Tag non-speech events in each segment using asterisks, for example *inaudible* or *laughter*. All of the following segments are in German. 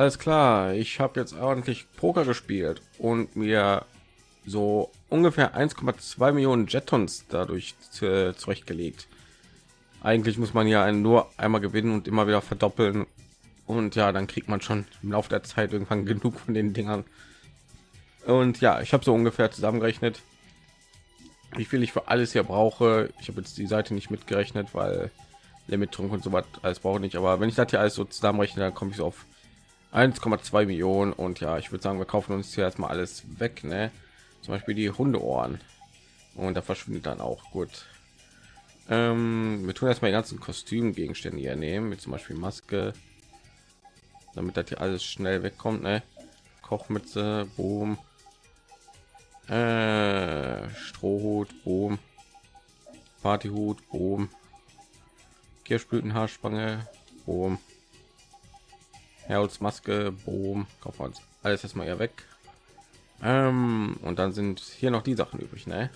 alles klar. Ich habe jetzt ordentlich Poker gespielt und mir so ungefähr 1,2 Millionen Jetons dadurch zurechtgelegt. Eigentlich muss man ja nur einmal gewinnen und immer wieder verdoppeln. Und ja, dann kriegt man schon im Laufe der Zeit irgendwann *laughs* genug von den Dingern. Und ja, ich habe so ungefähr zusammengerechnet, wie viel ich für alles hier brauche. Ich habe jetzt die Seite nicht mitgerechnet, weil Limit-Trunk und so was alles brauche nicht. Aber wenn ich das hier alles so zusammenrechne, dann komme ich so auf 1,2 Millionen. Und ja, ich würde sagen, wir kaufen uns hier erstmal alles weg. Ne? Zum Beispiel die Hundeohren. Und da verschwindet dann auch gut. Ähm, wir tun erstmal die ganzen Kostümgegenstände hier nehmen, mit zum Beispiel Maske, damit das hier alles schnell wegkommt. Ne? Kochmütze, Boom, äh, Strohhut, Boom, Partyhut, Boom, Kirschblütenhaarspange, Boom, Maske, Boom, kaufen wir uns alles erstmal hier weg. Ähm, und dann sind hier noch die Sachen übrig, ne?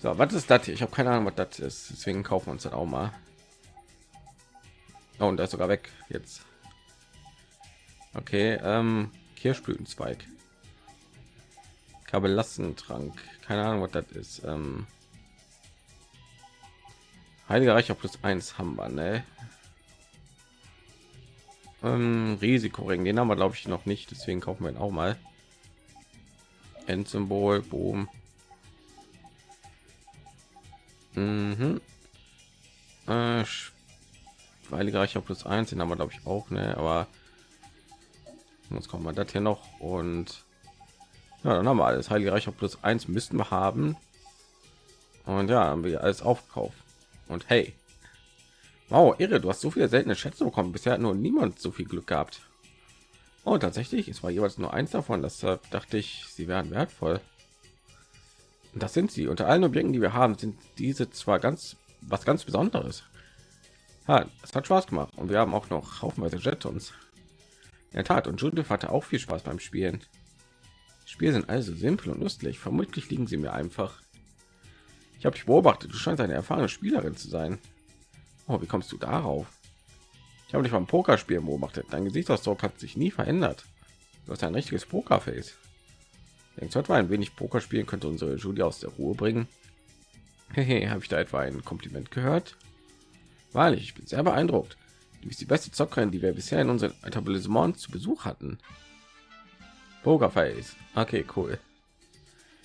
So, was ist das hier? Ich habe keine Ahnung, was das ist. Deswegen kaufen wir uns dann auch mal. Oh, und da ist sogar weg jetzt. Okay, ähm, Kirschblütenzweig. Kabellastentrank. Keine Ahnung, was das ist. Ähm, Heiliger Reicher plus eins haben wir, ne? Ähm, Risikoring, den haben wir glaube ich noch nicht, deswegen kaufen wir ihn auch mal. Endsymbol, Boom. Mhm. Äh, Heiliger Reicher plus eins, den haben wir glaube ich auch, ne? Aber jetzt kommt man das hier noch und ja, dann haben wir alles. Heilige Reicher plus eins müssten wir haben. Und ja, haben wir alles aufkauft. Und hey, wow, irre, du hast so viele seltene Schätze bekommen. Bisher hat nur niemand so viel Glück gehabt. Oh, tatsächlich, es war jeweils nur eins davon. Das dachte ich, sie wären wertvoll. Und das sind sie. Unter allen Objekten, die wir haben, sind diese zwar ganz was ganz Besonderes. Ja, es hat Spaß gemacht und wir haben auch noch haufenweise Jetons. In der Tat, und Judith hatte auch viel Spaß beim Spielen. Spiele sind also simpel und lustig. Vermutlich liegen sie mir einfach. Ich habe dich beobachtet. Du scheinst eine erfahrene Spielerin zu sein. Oh, wie kommst du darauf? Ich habe dich beim Pokerspielen beobachtet. Dein Gesichtsausdruck hat sich nie verändert. Du hast ein richtiges Pokerface. Denkst du etwa ein wenig Poker spielen könnte unsere Julia aus der Ruhe bringen? Hehe, *laughs* habe ich da etwa ein Kompliment gehört? Wahrlich, ich bin sehr beeindruckt. Du bist die beste Zockerin, die wir bisher in unserem Etablissement zu Besuch hatten. Pokerface. Okay, cool.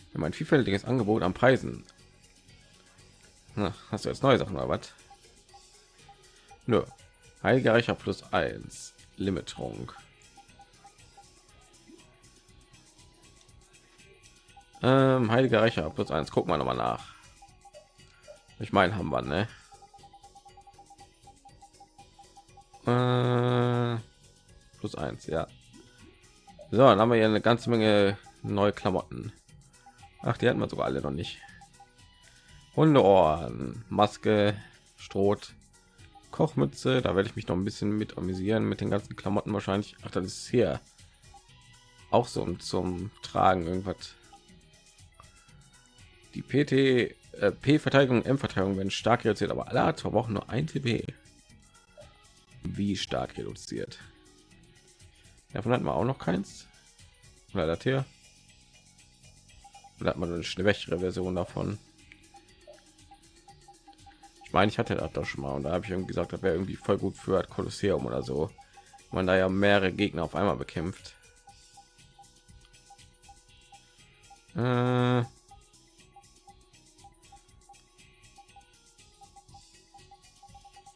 Wir haben ein vielfältiges Angebot an Preisen. Na, hast du jetzt neue Sachen oder was? Nö. Heiliger Reicher plus 1. Limiterung. Ähm, Heiliger Reicher plus 1. Gucken wir noch mal nach. Ich meine, haben wir, ne? Äh, plus 1, ja. So, dann haben wir hier eine ganze Menge neue Klamotten. Ach, die hatten wir sogar alle noch nicht. Hundeohren, Maske, Stroh, Kochmütze. Da werde ich mich noch ein bisschen mit amüsieren mit den ganzen Klamotten wahrscheinlich. Ach, das ist hier auch so zum Tragen irgendwas. Die PT äh, P-Verteidigung, M-Verteidigung werden stark reduziert, aber alle hat verbrauchen nur ein TP. Wie stark reduziert? Davon hatten wir auch noch keins. Oder das hier. Da hat man eine schwächere Version davon. Ich meine, ich hatte das doch schon mal und da habe ich irgendwie gesagt, das wäre irgendwie voll gut für Kolosseum oder so. Man da ja mehrere Gegner auf einmal bekämpft. Äh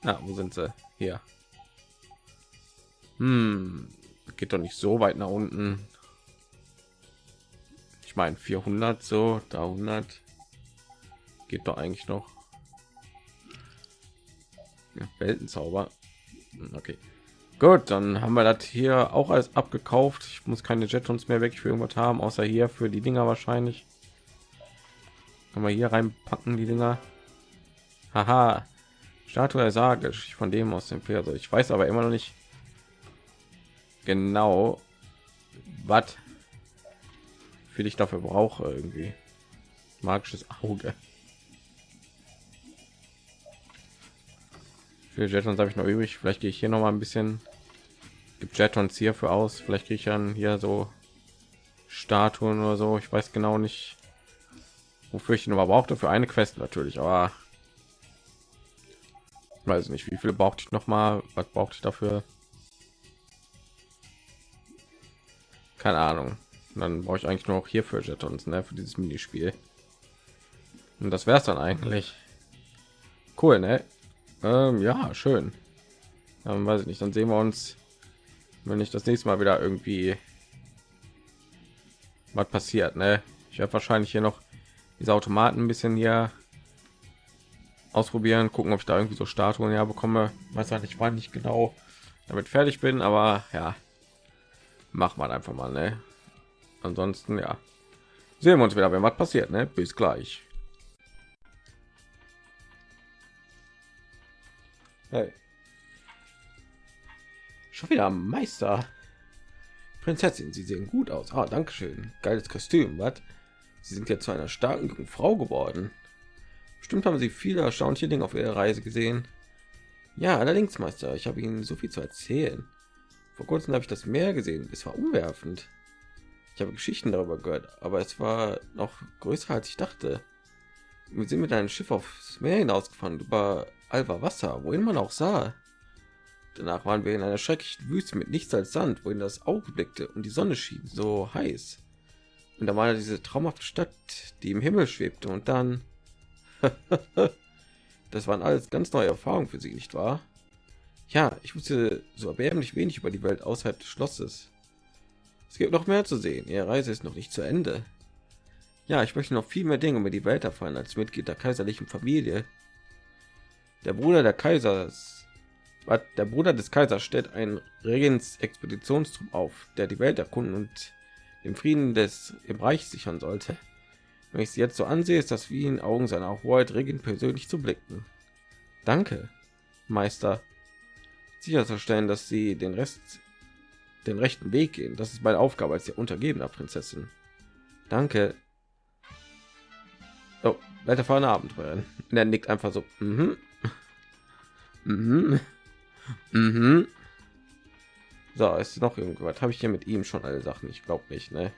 Na, wo sind sie? Hier. Hm, geht doch nicht so weit nach unten. Ich meine 400 so, da 100 geht doch eigentlich noch. Weltenzauber. Hm, okay. Gut, dann haben wir das hier auch als abgekauft. Ich muss keine Jetons mehr weg für irgendwas haben, außer hier für die Dinger wahrscheinlich. Können wir hier reinpacken die Dinger. Haha. Statue sage ich von dem aus dem Pferd. Ich weiß aber immer noch nicht, genau was für ich dafür brauche irgendwie magisches Auge. Für Jetons habe ich noch übrig. Vielleicht gehe ich hier noch mal ein bisschen gibt Jetons hierfür aus. Vielleicht kriege ich dann hier so Statuen oder so. Ich weiß genau nicht, wofür ich ihn aber brauchte für eine Quest natürlich. Aber weiß nicht, wie viele brauchte ich noch mal? Was brauchte ich dafür? Keine Ahnung. Und dann brauche ich eigentlich nur auch hier für Jetons, ne, für dieses Minispiel. Und das wäre es dann eigentlich. Cool, ne? Ähm, ja, schön. Dann weiß ich nicht, dann sehen wir uns, wenn ich das nächste Mal wieder irgendwie was passiert, ne? Ich werde wahrscheinlich hier noch diese Automaten ein bisschen hier ausprobieren, gucken, ob ich da irgendwie so Statuen ja bekomme. Weiß halt nicht, wann ich genau damit fertig bin, aber ja, mach mal einfach mal, ne? Ansonsten ja, sehen wir uns wieder, wenn was passiert, ne? Bis gleich. Hey. Schon wieder Meister. Prinzessin, Sie sehen gut aus. Ah, danke schön. Geiles Kostüm, was? Sie sind jetzt zu einer starken Frau geworden. Bestimmt haben Sie viele erstaunliche Dinge auf Ihrer Reise gesehen. Ja, allerdings, Meister, ich habe Ihnen so viel zu erzählen. Vor kurzem habe ich das Meer gesehen. Es war umwerfend. Ich habe Geschichten darüber gehört, aber es war noch größer als ich dachte. Wir sind mit einem Schiff aufs Meer hinausgefahren über Alva Wasser, wohin man auch sah. Danach waren wir in einer schrecklichen Wüste mit nichts als Sand, wohin das Auge blickte und die Sonne schien so heiß. Und da war diese traumhafte Stadt, die im Himmel schwebte und dann... *laughs* das waren alles ganz neue Erfahrungen für sie, nicht wahr? Ja, ich wusste so erbärmlich wenig über die Welt außerhalb des Schlosses. Es gibt noch mehr zu sehen. Ihre Reise ist noch nicht zu Ende. Ja, ich möchte noch viel mehr Dinge über die Welt erfahren als Mitglied der kaiserlichen Familie. Der Bruder der Kaisers, der Bruder des Kaisers stellt einen Regens-Expeditionstrupp auf, der die Welt erkunden und den Frieden des im Reich sichern sollte. Wenn ich sie jetzt so ansehe, ist das wie in Augen seiner Hoheit Regent persönlich zu blicken. Danke, Meister. Sicherzustellen, dass sie den Rest den rechten Weg gehen. Das ist meine Aufgabe als der untergebener Prinzessin. Danke. Oh, weiterfahren Abenteuer. *laughs* Er nickt einfach so. Mhm. Mhm. *laughs* Mhm. So, ist noch irgendwas. Habe ich hier mit ihm schon alle Sachen? Ich glaube nicht, ne?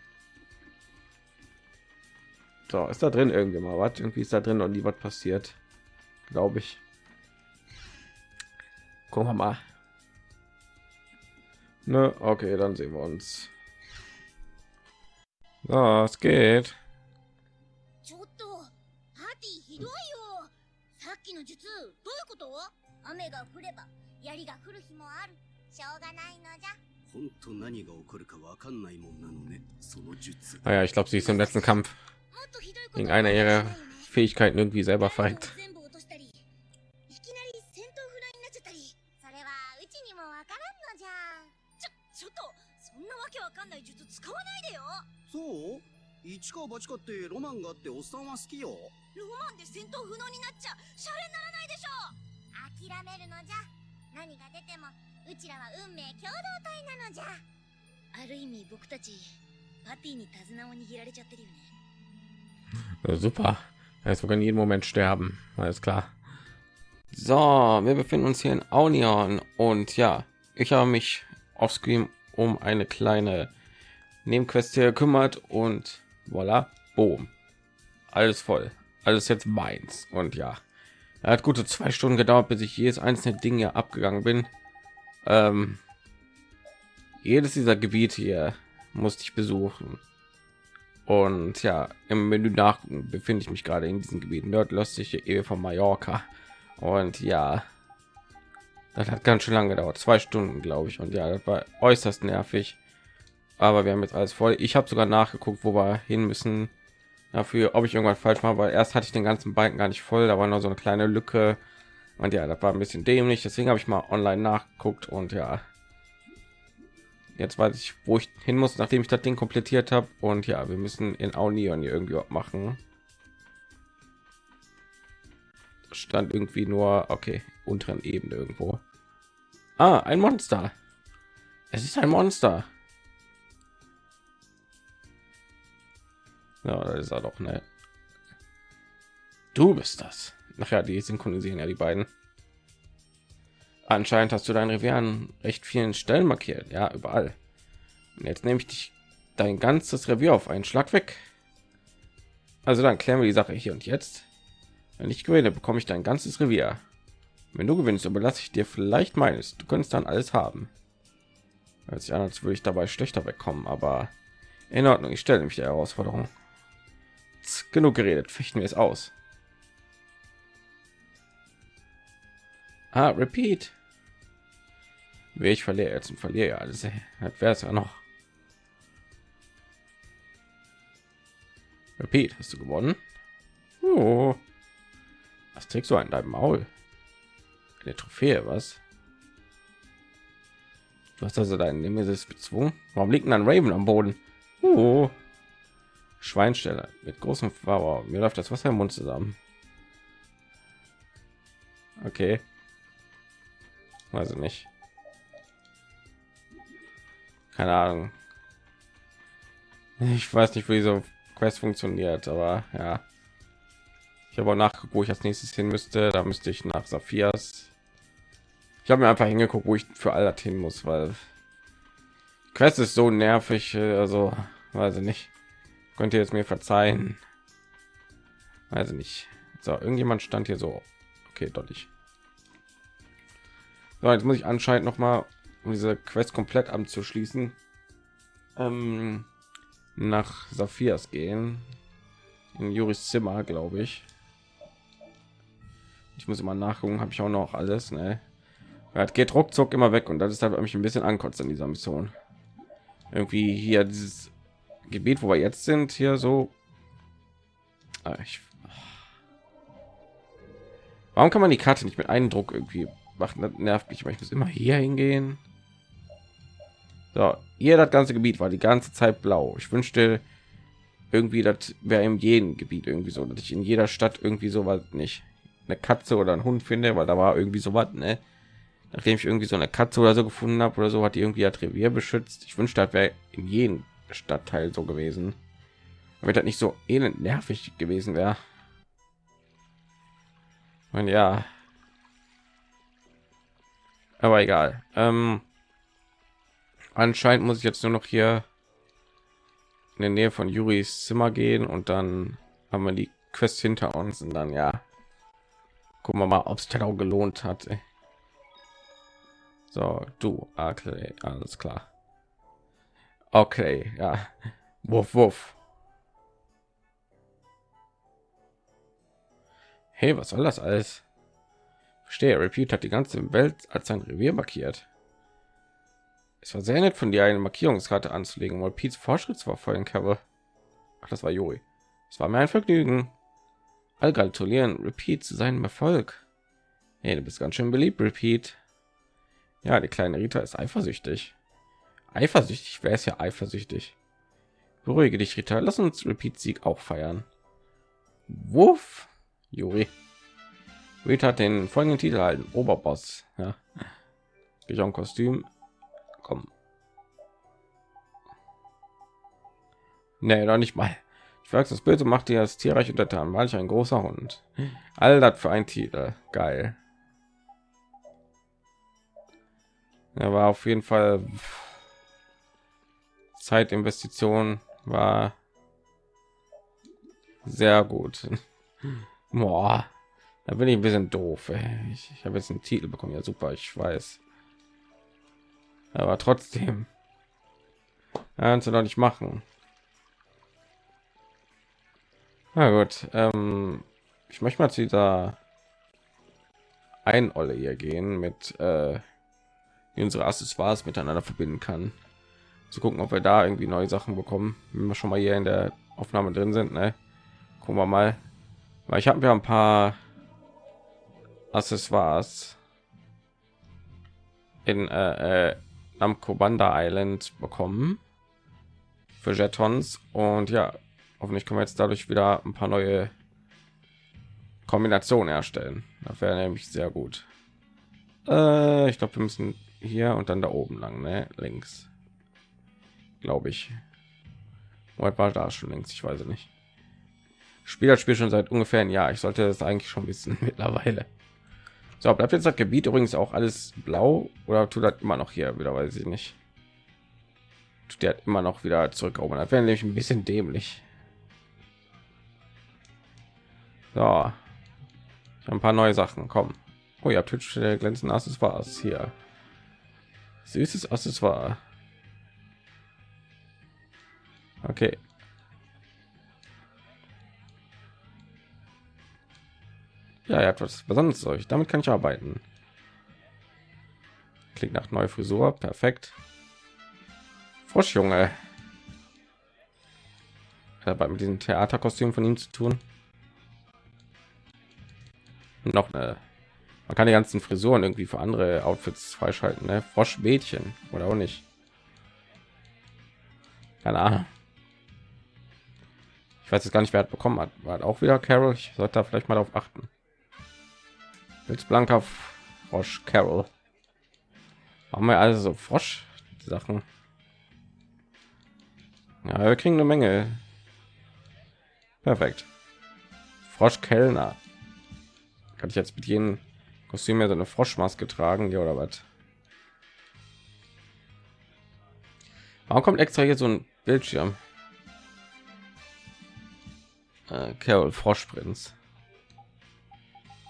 So, ist da drin irgendwie mal was? Irgendwie ist da drin und nie was passiert. Glaube ich. Gucken wir mal. Ne, okay, dann sehen wir uns. So, es geht. ちょっとパーティーひどいよさっきの術どういうこと 雨が降れば槍が降る日もある。しょうがないのじゃ。本当何が起こるかわかんないもんなのねその術。はや、ich glaube sie ist im letzten kampf. in einer ihrer fähigkeiten irgendwie selber feigt そう一か八かってロマンがあっておっさんは好きよ。ロマンで戦闘不能になっちゃシャレにならないでしょ。諦めるのじゃ何が出てもうちらは運命共同体なのじゃある意味僕たちパティに手綱を握られちゃってるよね Ja, super. Er ist sogar in jedem Moment sterben. Alles klar. So, wir befinden uns hier in Aunion und ja, ich habe mich auf Screen um eine kleine Nebenquest hier gekümmert und voilà, boom, alles voll, alles jetzt meins und ja, er hat gute zwei Stunden gedauert, bis ich jedes einzelne Ding hier abgegangen bin. Ähm, jedes dieser Gebiete hier musste ich besuchen. Und ja, im Menü nach befinde ich mich gerade in diesem Gebiet nordöstliche Ehe von Mallorca. Und ja, das hat ganz schön lange gedauert, zwei Stunden, glaube ich. Und ja, das war äußerst nervig. Aber wir haben jetzt alles voll. Ich habe sogar nachgeguckt, wo wir hin müssen. Dafür, ob ich irgendwas falsch mache, weil erst hatte ich den ganzen Balken gar nicht voll. Da war nur so eine kleine Lücke. Und ja, das war ein bisschen dämlich. Deswegen habe ich mal online nachgeguckt und ja, jetzt weiß ich wo ich hin muss nachdem ich das ding komplettiert habe und ja wir müssen in Aunion hier irgendwie machen stand irgendwie nur okay unteren ebene irgendwo ah, ein monster es ist ein monster ja das ist er doch ne du bist das nachher die synchronisieren ja die beiden Anscheinend hast du dein Revier an recht vielen Stellen markiert, ja, überall. Und jetzt nehme ich dich dein ganzes Revier auf einen Schlag weg. Also dann klären wir die Sache hier und jetzt. Wenn ich gewinne, bekomme ich dein ganzes Revier. Wenn du gewinnst, überlasse ich dir vielleicht meines. Du könntest dann alles haben. Als sich an, als würde ich dabei schlechter wegkommen, aber in Ordnung. Ich stelle mich der Herausforderung. Genug geredet, fechten wir es aus. Ah, repeat. Ich verliere jetzt und verliere ja alles. Wäre es ja noch. Repeat, hast du gewonnen? Oh. Was trägst du an deinem Maul? Eine Trophäe, was? Du hast also deinen Nemesis bezwungen. Warum liegt ein Raven am Boden? Oh. Schweinsteller mit großem Wow, mir läuft das Wasser im Mund zusammen. Okay. Weiß ich nicht. Keine Ahnung. Ich weiß nicht, wie diese Quest funktioniert, aber ja. Ich habe auch nachgeguckt, wo ich als nächstes hin müsste. Da müsste ich nach Saphias. Ich habe mir einfach hingeguckt, wo ich für Allert hin muss, weil Quest ist so nervig. Also weiß ich nicht. Könnt ihr es mir verzeihen? Also nicht. So, irgendjemand stand hier so. Okay, deutlich. So, jetzt muss ich anscheinend noch mal um diese Quest komplett abzuschließen. Ähm, nach Saphias gehen. In Juris Zimmer, glaube ich. Ich muss immer nachgucken, habe ich auch noch alles. Ne? Es geht ruckzuck immer weg und das ist halt mich ein bisschen ankotzt in dieser Mission. Irgendwie hier dieses Gebiet, wo wir jetzt sind, hier so. Ah, ich, warum kann man die Karte nicht mit einem Druck irgendwie machen? Das nervt mich, weil ich muss immer hier hingehen. So, hier das ganze Gebiet war die ganze Zeit blau. Ich wünschte irgendwie, das wäre in jedem Gebiet irgendwie so, dass ich in jeder Stadt irgendwie so was nicht eine Katze oder ein Hund finde, weil da war irgendwie so was, ne? Nachdem ich irgendwie so eine Katze oder so gefunden habe oder so, hat die irgendwie das Revier beschützt. Ich wünschte, das wäre in jedem Stadtteil so gewesen, damit das nicht so elend nervig gewesen wäre. Und ja, aber egal. Ähm, anscheinend muss ich jetzt nur noch hier in der Nähe von Juris Zimmer gehen und dann haben wir die Quest hinter uns und dann ja gucken wir mal ob es auch gelohnt hat so du okay, alles klar okay ja wuff, wuff. hey was soll das alles verstehe repeat hat die ganze welt als sein revier markiert es war sehr nett von dir eine markierungskarte anzulegen weil Pete's Fortschrittsverfolgen habe Ach, das war Juri es war mir ein Vergnügen all gratulieren Repeat zu seinem Erfolg. Hey, du bist ganz schön beliebt, Repeat. Ja, die kleine Rita ist eifersüchtig. Eifersüchtig, wer ist ja eifersüchtig? Beruhige dich, Rita. Lass uns Repeat Sieg auch feiern. Wuff, Juri. Rita hat den folgenden Titel halten: Oberboss. Ja, ich auch Kostüm. Komm. Nee, doch nicht mal. Ich weiß, das Bild macht dir das tierreich untertan. War ich ein großer Hund. All das für ein Titel. Geil. Er war auf jeden Fall Zeitinvestition war sehr gut. *laughs* Boah, da bin ich ein bisschen doof. Ey. Ich, ich habe jetzt einen Titel bekommen. Ja, super, ich weiß. Aber trotzdem, kannst du doch nicht machen. Na gut, ähm, ich möchte mal zu dieser ein Olle hier gehen mit äh, unsere Accessoires miteinander verbinden kann. Zu gucken, ob wir da irgendwie neue Sachen bekommen, wenn wir schon mal hier in der Aufnahme drin sind. Ne? Gucken wir mal, weil ich habe ja ein paar Accessoires in äh, äh, Namco Banda Island bekommen für Jetons und ja, hoffentlich können wir jetzt dadurch wieder ein paar neue Kombinationen erstellen. Das wäre nämlich sehr gut. Äh, ich glaube, wir müssen hier und dann da oben lang, ne? links, glaube ich. Heute war da schon links, ich weiß nicht. Spiel das Spiel schon seit ungefähr ein Jahr. Ich sollte das eigentlich schon wissen *laughs* mittlerweile. So, bleibt jetzt das Gebiet übrigens auch alles blau oder tut das immer noch hier wieder, weiß ich nicht. Tut der immer noch wieder zurück. Oh, das wäre nämlich ein bisschen dämlich. So, ein paar neue Sachen. Kommen. Oh ja, Twitch glänzend Accessoires hier. Süßes Accessoire. Okay. Ja, er hat was Besonderes euch. Damit kann ich arbeiten. Klingt nach neue Frisur. Perfekt. Frosch, Junge. Dabei mit diesem Theaterkostüm von ihm zu tun. Noch eine man kann die ganzen Frisuren irgendwie für andere Outfits freischalten, ne? Froschmädchen oder auch nicht. Keine Ahnung. Ich weiß jetzt gar nicht, wer hat bekommen hat. War auch wieder Carol. Ich sollte da vielleicht mal darauf achten. Jetzt blanker Frosch Carol. Haben wir also so Frosch Sachen. Ja, wir kriegen eine Menge. Perfekt. Frosch Kellner. Kann ich jetzt mit jedem Kostüm ja so eine Froschmaske tragen, ja oder was? Warum kommt extra hier so ein Bildschirm? Äh, Carol Froschprinz.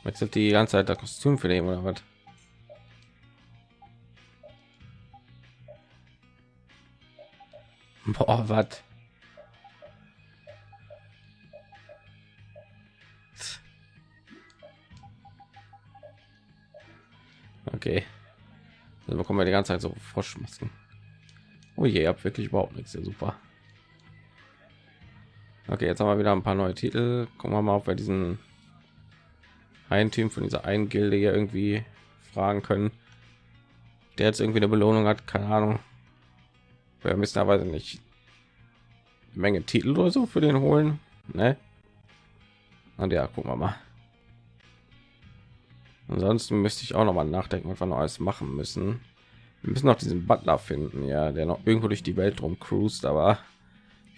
Wechselt die ganze Zeit das Kostüm für den oder was? *laughs* Boah, was? Okay. Dann bekommen wir die ganze Zeit so Froschmasken. Oh je, habt wirklich überhaupt nichts. Ja, super. Okay, jetzt haben wir wieder ein paar neue Titel. Gucken wir mal, ob wir diesen ein Team von dieser einen Gilde hier irgendwie fragen können. Der jetzt irgendwie eine Belohnung hat, keine Ahnung. Wir müssen aber nicht eine Menge Titel oder so für den holen, ne? Und ja, gucken wir mal. Ansonsten müsste ich auch noch mal nachdenken, was wir noch alles machen müssen. Wir müssen noch diesen Butler finden, ja, der noch irgendwo durch die Welt rum cruist, aber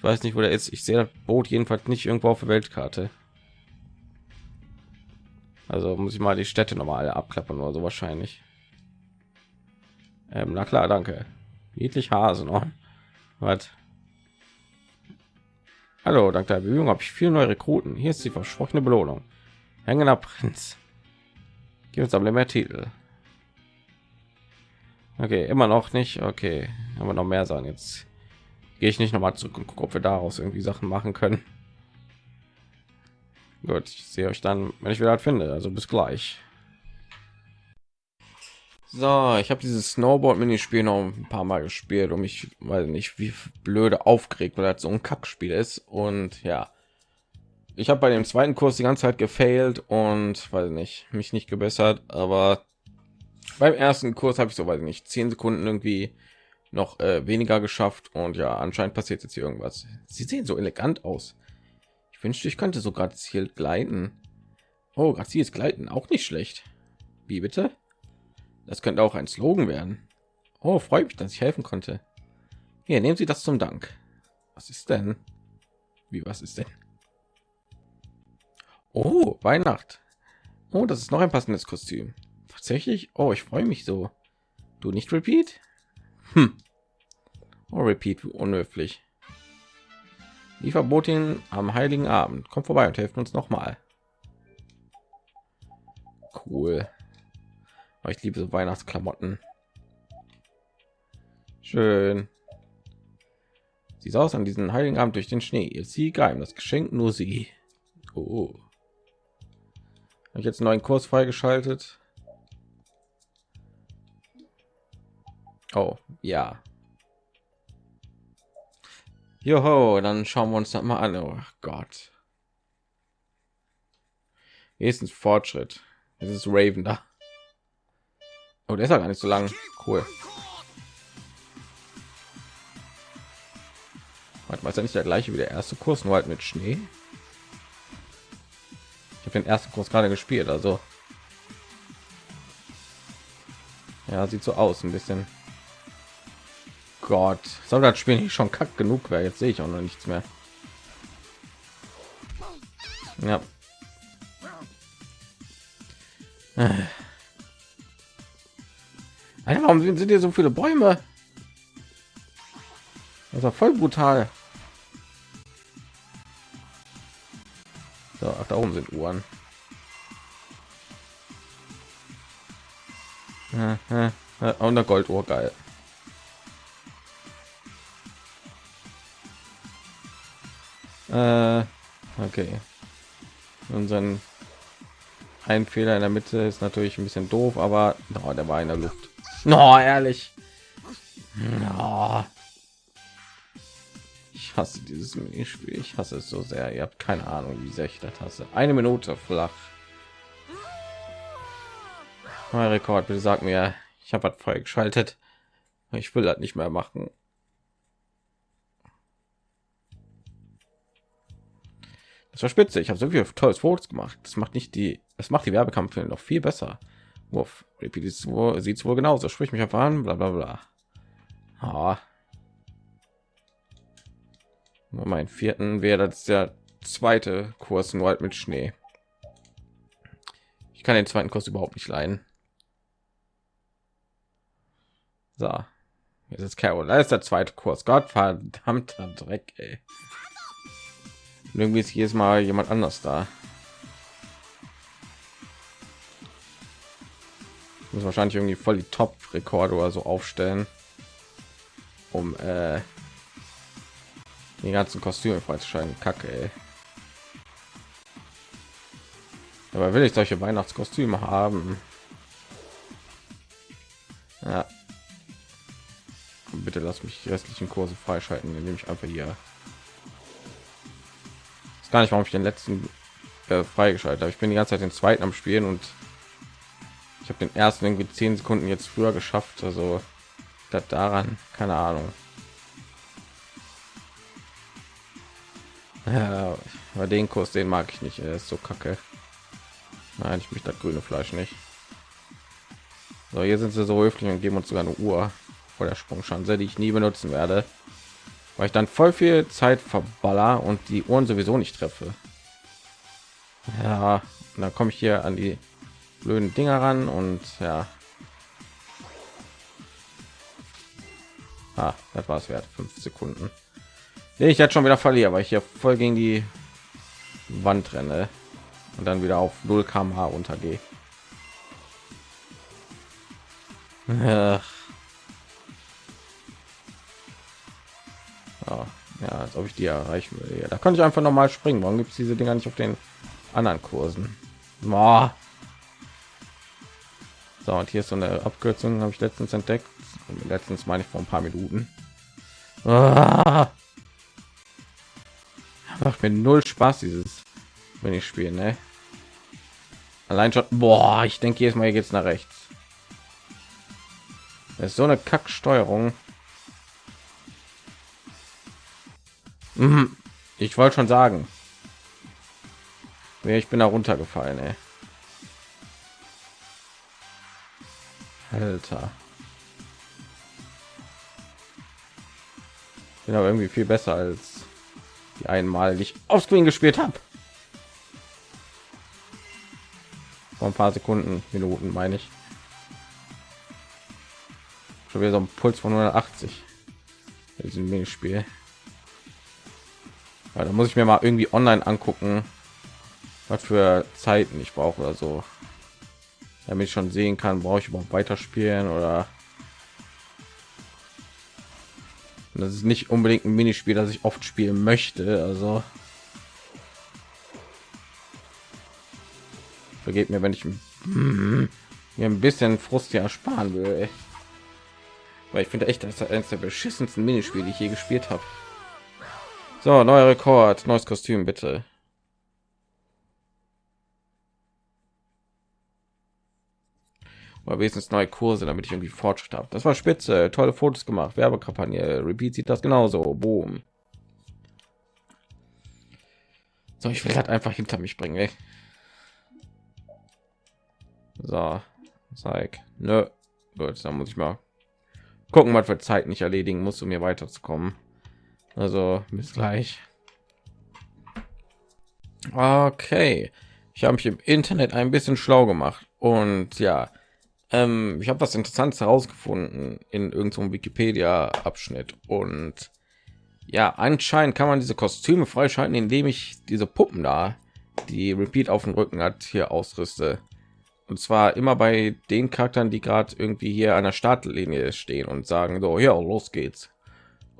ich weiß nicht, wo der ist. Ich sehe das Boot jedenfalls nicht irgendwo auf der Weltkarte. Also muss ich mal die Städte noch mal alle abklappern oder so wahrscheinlich. Ähm, na klar, danke. Niedlich Hase noch. Was? Hallo, dank der Bemühung habe ich viele neue Rekruten. Hier ist die versprochene Belohnung. Hängender Prinz. Gibt es aber mehr Titel. Okay, immer noch nicht. Okay, aber noch mehr sein. Jetzt gehe ich nicht noch mal zurück und gucke, ob wir daraus irgendwie Sachen machen können. Gut, ich sehe euch dann, wenn ich wieder finde. Also bis gleich. So, ich habe dieses Snowboard-Minispiel noch ein paar Mal gespielt und mich, weil nicht wie blöde aufgeregt, weil das so ein Kackspiel ist. Und ja, ich habe bei dem zweiten Kurs die ganze Zeit gefailt und weiß nicht, mich nicht gebessert, aber beim ersten Kurs habe ich so weiß nicht zehn Sekunden irgendwie noch äh, weniger geschafft und ja, anscheinend passiert jetzt hier irgendwas. Sie sehen so elegant aus. Ich wünschte, ich könnte so grazil gleiten. Oh, graziles Gleiten auch nicht schlecht. Wie bitte? Das könnte auch ein Slogan werden. Oh, freut mich, dass ich helfen konnte. Hier, nehmen Sie das zum Dank. Was ist denn? Wie was ist denn? Oh, Weihnacht. Oh, das ist noch ein passendes Kostüm. Tatsächlich? Oh, ich freue mich so. Du nicht Repeat? Hm. Oh, Repeat, unhöflich. Die Verbotin am Heiligen Abend. Kommt vorbei und helfen uns noch mal. Cool. Oh, ich liebe so Weihnachtsklamotten. Schön. Sie saß an diesen Heiligen Abend durch den Schnee. Ihr sie geheim, das Geschenk nur sie. Oh habe ich jetzt einen neuen Kurs freigeschaltet oh ja Joho, dann schauen wir uns das mal an. Oh Gott. Nächstens Fortschritt. Es ist Raven da. Oh, der ist ja gar nicht so lang. Cool. Warte, ist ja nicht der gleiche wie der erste Kurs, nur halt mit Schnee den ersten Kurs gerade gespielt, also ja, sieht so aus ein bisschen. Gott, soll das Spiel nicht schon kack genug wäre? Jetzt sehe ich auch noch nichts mehr. Ja. Alter, warum sind, hier so viele Bäume? Das war voll brutal. So, ach, da oben sind Uhren. Und eine Golduhr, geil. Äh, okay. Unseren ein Fehler in der Mitte ist natürlich ein bisschen doof, aber oh, der war in der Luft. No, ehrlich. No. Ich hasse dieses Minispiel. Ich hasse es so sehr. Ihr habt keine Ahnung, wie sehr ich das hasse. Eine Minute flach. Mein Rekord, bitte sag mir, ich habe was freigeschaltet. Ich will das nicht mehr machen. War spitze. Ich habe so viel tolles Fotos gemacht. Das macht nicht die, das macht die Werbekampagne noch viel besser. Wurf. Repeat sieht es wohl genauso. Sprich mich einfach an. Bla bla bla. Ah. Mein vierten wäre das der zweite Kurs nur halt mit Schnee. Ich kann den zweiten Kurs überhaupt nicht leiden. So, jetzt ist Carol. Da ist der zweite Kurs. Gott verdammter Dreck, ey. Und irgendwie ist jedes Mal jemand anders da. muss wahrscheinlich irgendwie voll die Top-Rekorde oder so aufstellen, um äh, die ganzen Kostüme freizuschalten. Kacke, ey. Aber will ich solche Weihnachtskostüme haben? Ja. Bitte lass mich die restlichen Kurse freischalten, indem ich einfach hier gar nicht, warum ich den letzten äh, freigeschaltet habe. Ich bin die ganze Zeit den zweiten am Spielen und ich habe den ersten irgendwie zehn Sekunden jetzt früher geschafft. Also das daran, keine Ahnung. Ja, bei den Kurs, den mag ich nicht. Er ist so kacke. Nein, ich möchte das grüne Fleisch nicht. So, hier sind sie so höflich und geben uns sogar eine Uhr vor der Sprungschanze, die ich nie benutzen werde weil ich dann voll viel Zeit verballer und die Uhren sowieso nicht treffe. Ja, dann komme ich hier an die blöden Dinger ran und ja. Ah, das war es wert. Fünf Sekunden. Nee, ich jetzt schon wieder verliere, weil ich hier voll gegen die Wand renne und dann wieder auf 0 km/h untergehe. Ach. Die erreichen will. Ja, da kann ich einfach noch mal springen. Warum gibt es diese Dinger nicht auf den anderen Kursen? Boah. So, und hier ist so eine Abkürzung, habe ich letztens entdeckt. Letztens meine ich vor ein paar Minuten. Ah. Macht mir null Spaß, dieses, wenn ich spiele, ne? Allein schon, boah, ich denke jetzt Mal geht es nach rechts. Das ist so eine Kacksteuerung. Mhm. Ich wollte schon sagen. Ich bin da runtergefallen, ey. Alter. Bin aber irgendwie viel besser als die einmal, ich auf Screen gespielt habe. Vor ein paar Sekunden, Minuten meine ich. Schon wieder so ein Puls von 180 in diesem Minispiel. Ja, da muss ich mir mal irgendwie online angucken, was für Zeiten ich brauche oder so, damit ich schon sehen kann, brauche ich überhaupt weiterspielen oder das ist nicht unbedingt ein Minispiel, das ich oft spielen möchte. Also vergeht mir, wenn ich *clears throat* mir ein bisschen Frust hier ersparen will. Weil ich finde echt, das ist eines der beschissensten Minispiele, die ich je gespielt habe. So, neuer Rekord, neues Kostüm, bitte. Oder wenigstens neue Kurse, damit ich irgendwie Fortschritt habe. Das war spitze, tolle Fotos gemacht, Werbekampagne. Repeat sieht das genauso. Boom. So, ich will halt einfach hinter mich bringen. Ey. So, zeig. Nö. Gut, dann muss ich mal gucken, was für Zeit nicht erledigen muss, um mir weiterzukommen. Also bis gleich. Okay, ich habe mich im Internet ein bisschen schlau gemacht und ja, ähm, ich habe was Interessantes herausgefunden in irgendeinem Wikipedia-Abschnitt und ja, anscheinend kann man diese Kostüme freischalten, indem ich diese Puppen da, die Repeat auf dem Rücken hat, hier ausrüste. Und zwar immer bei den Charakteren, die gerade irgendwie hier an der Startlinie stehen und sagen so, ja, los geht's.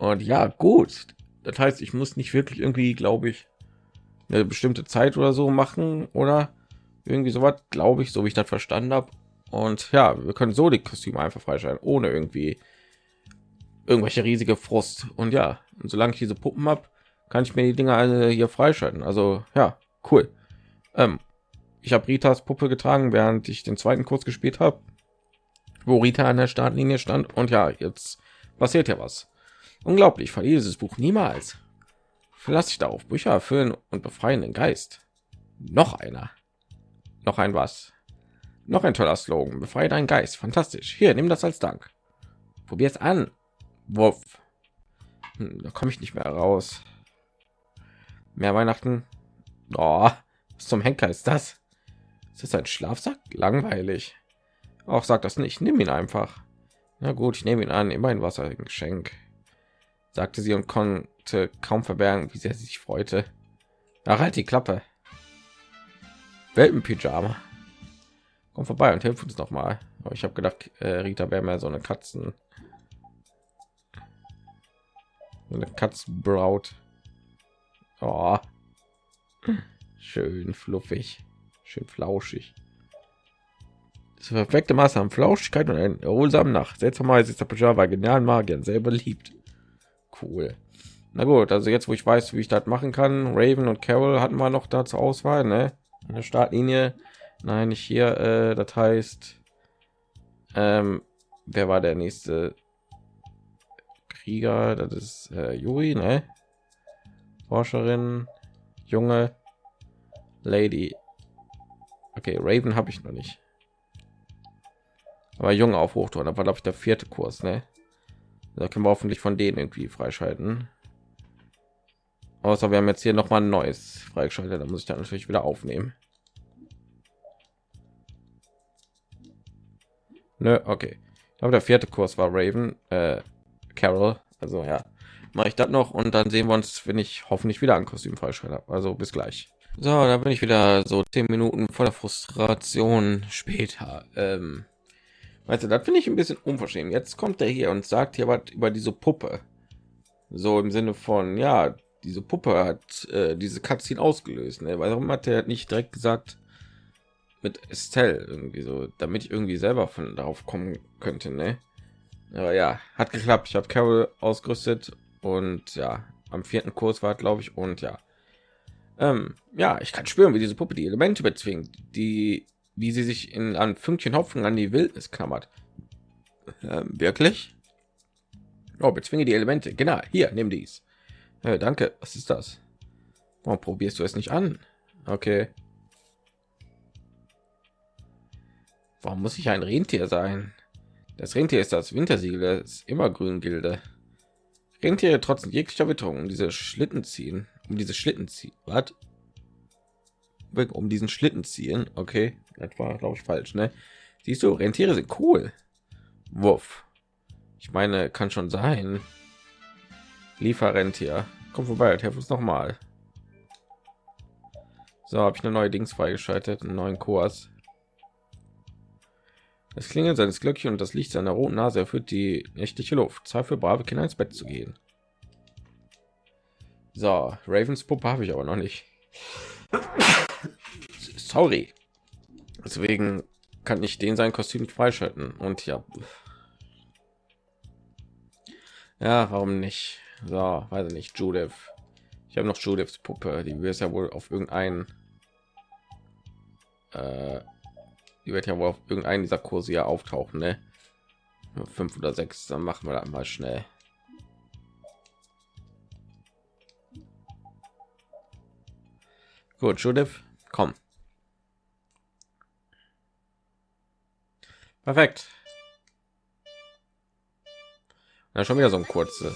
Und ja, gut. Das heißt, ich muss nicht wirklich irgendwie, glaube ich, eine bestimmte Zeit oder so machen oder irgendwie so was, glaube ich, so wie ich das verstanden habe. Und ja, wir können so die Kostüme einfach freischalten, ohne irgendwie irgendwelche riesige Frust. Und ja, und solange ich diese Puppen habe, kann ich mir die Dinger alle hier freischalten. Also ja, cool. Ähm, ich habe Ritas Puppe getragen, während ich den zweiten Kurs gespielt habe, wo Rita an der Startlinie stand. Und ja, jetzt passiert ja was. Unglaublich, verliere dieses Buch niemals. Verlasse ich darauf Bücher erfüllen und befreien den Geist. Noch einer. Noch ein was. Noch ein toller Slogan. Befreie deinen Geist. Fantastisch. Hier, nimm das als Dank. Probier es an. Wurf. Hm, da komme ich nicht mehr raus. Mehr Weihnachten. Oh, was zum Henker ist das? Ist das ein Schlafsack? Langweilig. Auch sagt das nicht. Nimm ihn einfach. Na gut, ich nehme ihn an. Immerhin Wasser ein Geschenk, sagte sie und konnte kaum verbergen, wie sehr sie sich freute. Ach, halt die Klappe. Welpenpyjama. Komm vorbei und hilf uns noch mal. Aber ich habe gedacht, äh, Rita wäre mehr so eine Katzen. So eine Katzenbraut. Oh. Schön fluffig, schön flauschig. Das perfekte Maß an Flauschigkeit und einen erholsamen Nacht. Seltsamerweise ist der Pyjama genialen Magiern sehr beliebt. Cool. Na gut, also jetzt, wo ich weiß, wie ich das machen kann, Raven und Carol hatten wir noch da zur Auswahl, ne? Der Startlinie Nein, nicht hier. Äh, das heißt, ähm, wer war der nächste Krieger? Das ist äh, Yuri, ne? Forscherin, junge Lady. Okay, Raven habe ich noch nicht. Aber junge auf Hochton, da war glaube ich der vierte Kurs, ne? Da können wir hoffentlich von denen irgendwie freischalten. Außer wir haben jetzt hier noch mal ein neues freigeschaltet, da muss ich dann natürlich wieder aufnehmen. Nö, okay. Aber der vierte Kurs war Raven, äh, Carol. Also ja, mache ich das noch und dann sehen wir uns, wenn ich hoffentlich wieder ein Kostüm freischalten habe. Also bis gleich. So, da bin ich wieder so zehn Minuten voller Frustration später. Ähm, weißt du, das finde ich ein bisschen unverschämt. Jetzt kommt er hier und sagt hier was über diese Puppe. So im Sinne von, ja, diese Puppe hat äh, diese Cutscene ausgelöst. Ne? Warum hat er nicht direkt gesagt, mit Estelle irgendwie so, damit ich irgendwie selber von darauf kommen könnte, ne? Aber ja, hat geklappt. Ich habe Carol ausgerüstet und ja, am vierten Kurs war, glaube ich, und ja, ähm, ja, ich kann spüren, wie diese Puppe die Elemente bezwingt, die, wie sie sich in an Fünkchen Hopfen an die Wildnis klammert. Ähm, wirklich? Oh, bezwinge die Elemente. Genau, hier, nimm dies. Äh, danke. Was ist das? Warum probierst du es nicht an? Okay. Warum muss ich ein Rentier sein? Das Rentier ist das Wintersiegel ist immer grün Gilde. Rentiere trotz jeglicher Witterung um diese Schlitten ziehen, um diese Schlitten ziehen. Was? Um diesen Schlitten ziehen. Okay, war glaube ich falsch, ne? Siehst du, Rentiere sind cool. Wurf. Ich meine, kann schon sein. Lieferrentier. Komm vorbei, helf uns noch mal. So, habe ich eine neue Dings freigeschaltet, einen neuen Kurs. Das Klingeln seines Glöckchen und das Licht seiner roten Nase erfüllt die nächtliche Luft. Zeit für brave Kinder ins Bett zu gehen. So, Ravens Puppe habe ich aber noch nicht. Sorry. Deswegen kann ich den sein Kostüm freischalten. Und ja. Ja, warum nicht? So, weiß ich nicht. Judith. Ich habe noch Judiths Puppe. Die wird ja wohl auf irgendeinen äh, die wird ja wohl auf irgendeinen dieser Kurse ja auftauchen, ne? Fünf oder sechs, dann machen wir da mal schnell. Gut, Judith, komm. Perfekt. Ja, schon wieder so ein kurze.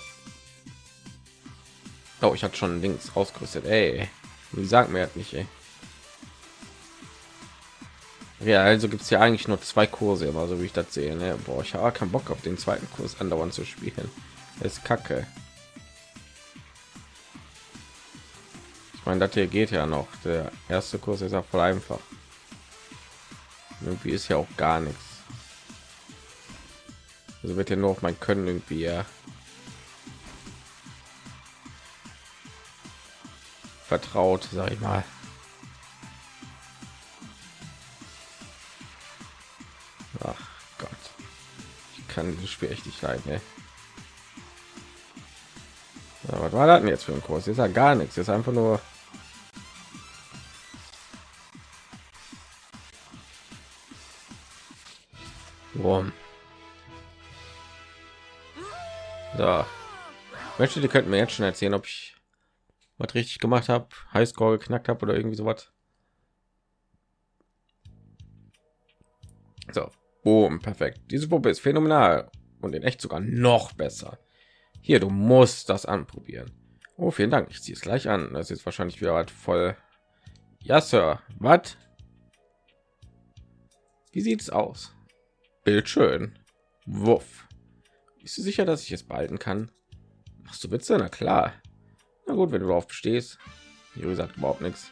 Oh, ich hatte schon links ausgerüstet. Ey, wie sagt mir nicht, ey. Ja, also gibt es ja eigentlich nur zwei Kurse, immer so wie ich das sehe. Ne? Boah, ich habe keinen Bock auf den zweiten Kurs andauernd zu spielen. Das ist kacke. Ich meine, das hier geht ja noch. Der erste Kurs ist ja voll einfach. Irgendwie ist ja auch gar nichts. Also wird ja nur auf mein Können irgendwie ja vertraut, sag ich mal. Ach Gott, ich kann dieses Spiel echt nicht leiden. Ey. Ja, was war das denn jetzt für ein Kurs? Ist ja gar nichts. Ist einfach nur Möchte, die könnten mir jetzt schon erzählen, ob ich was richtig gemacht habe, Highscore geknackt habe oder irgendwie sowas. So, boom, perfekt. Diese Puppe ist phänomenal und in echt sogar noch besser. Hier, du musst das anprobieren. Oh, vielen Dank. Ich ziehe es gleich an. Das ist wahrscheinlich wieder was voll. Ja, Sir. Was? Wie sieht's aus? Bild schön. Wuff. Bist du sicher, dass ich es behalten kann? Machst du Witze? Na klar. Na gut, wenn du darauf bestehst. Juri sagt überhaupt nichts.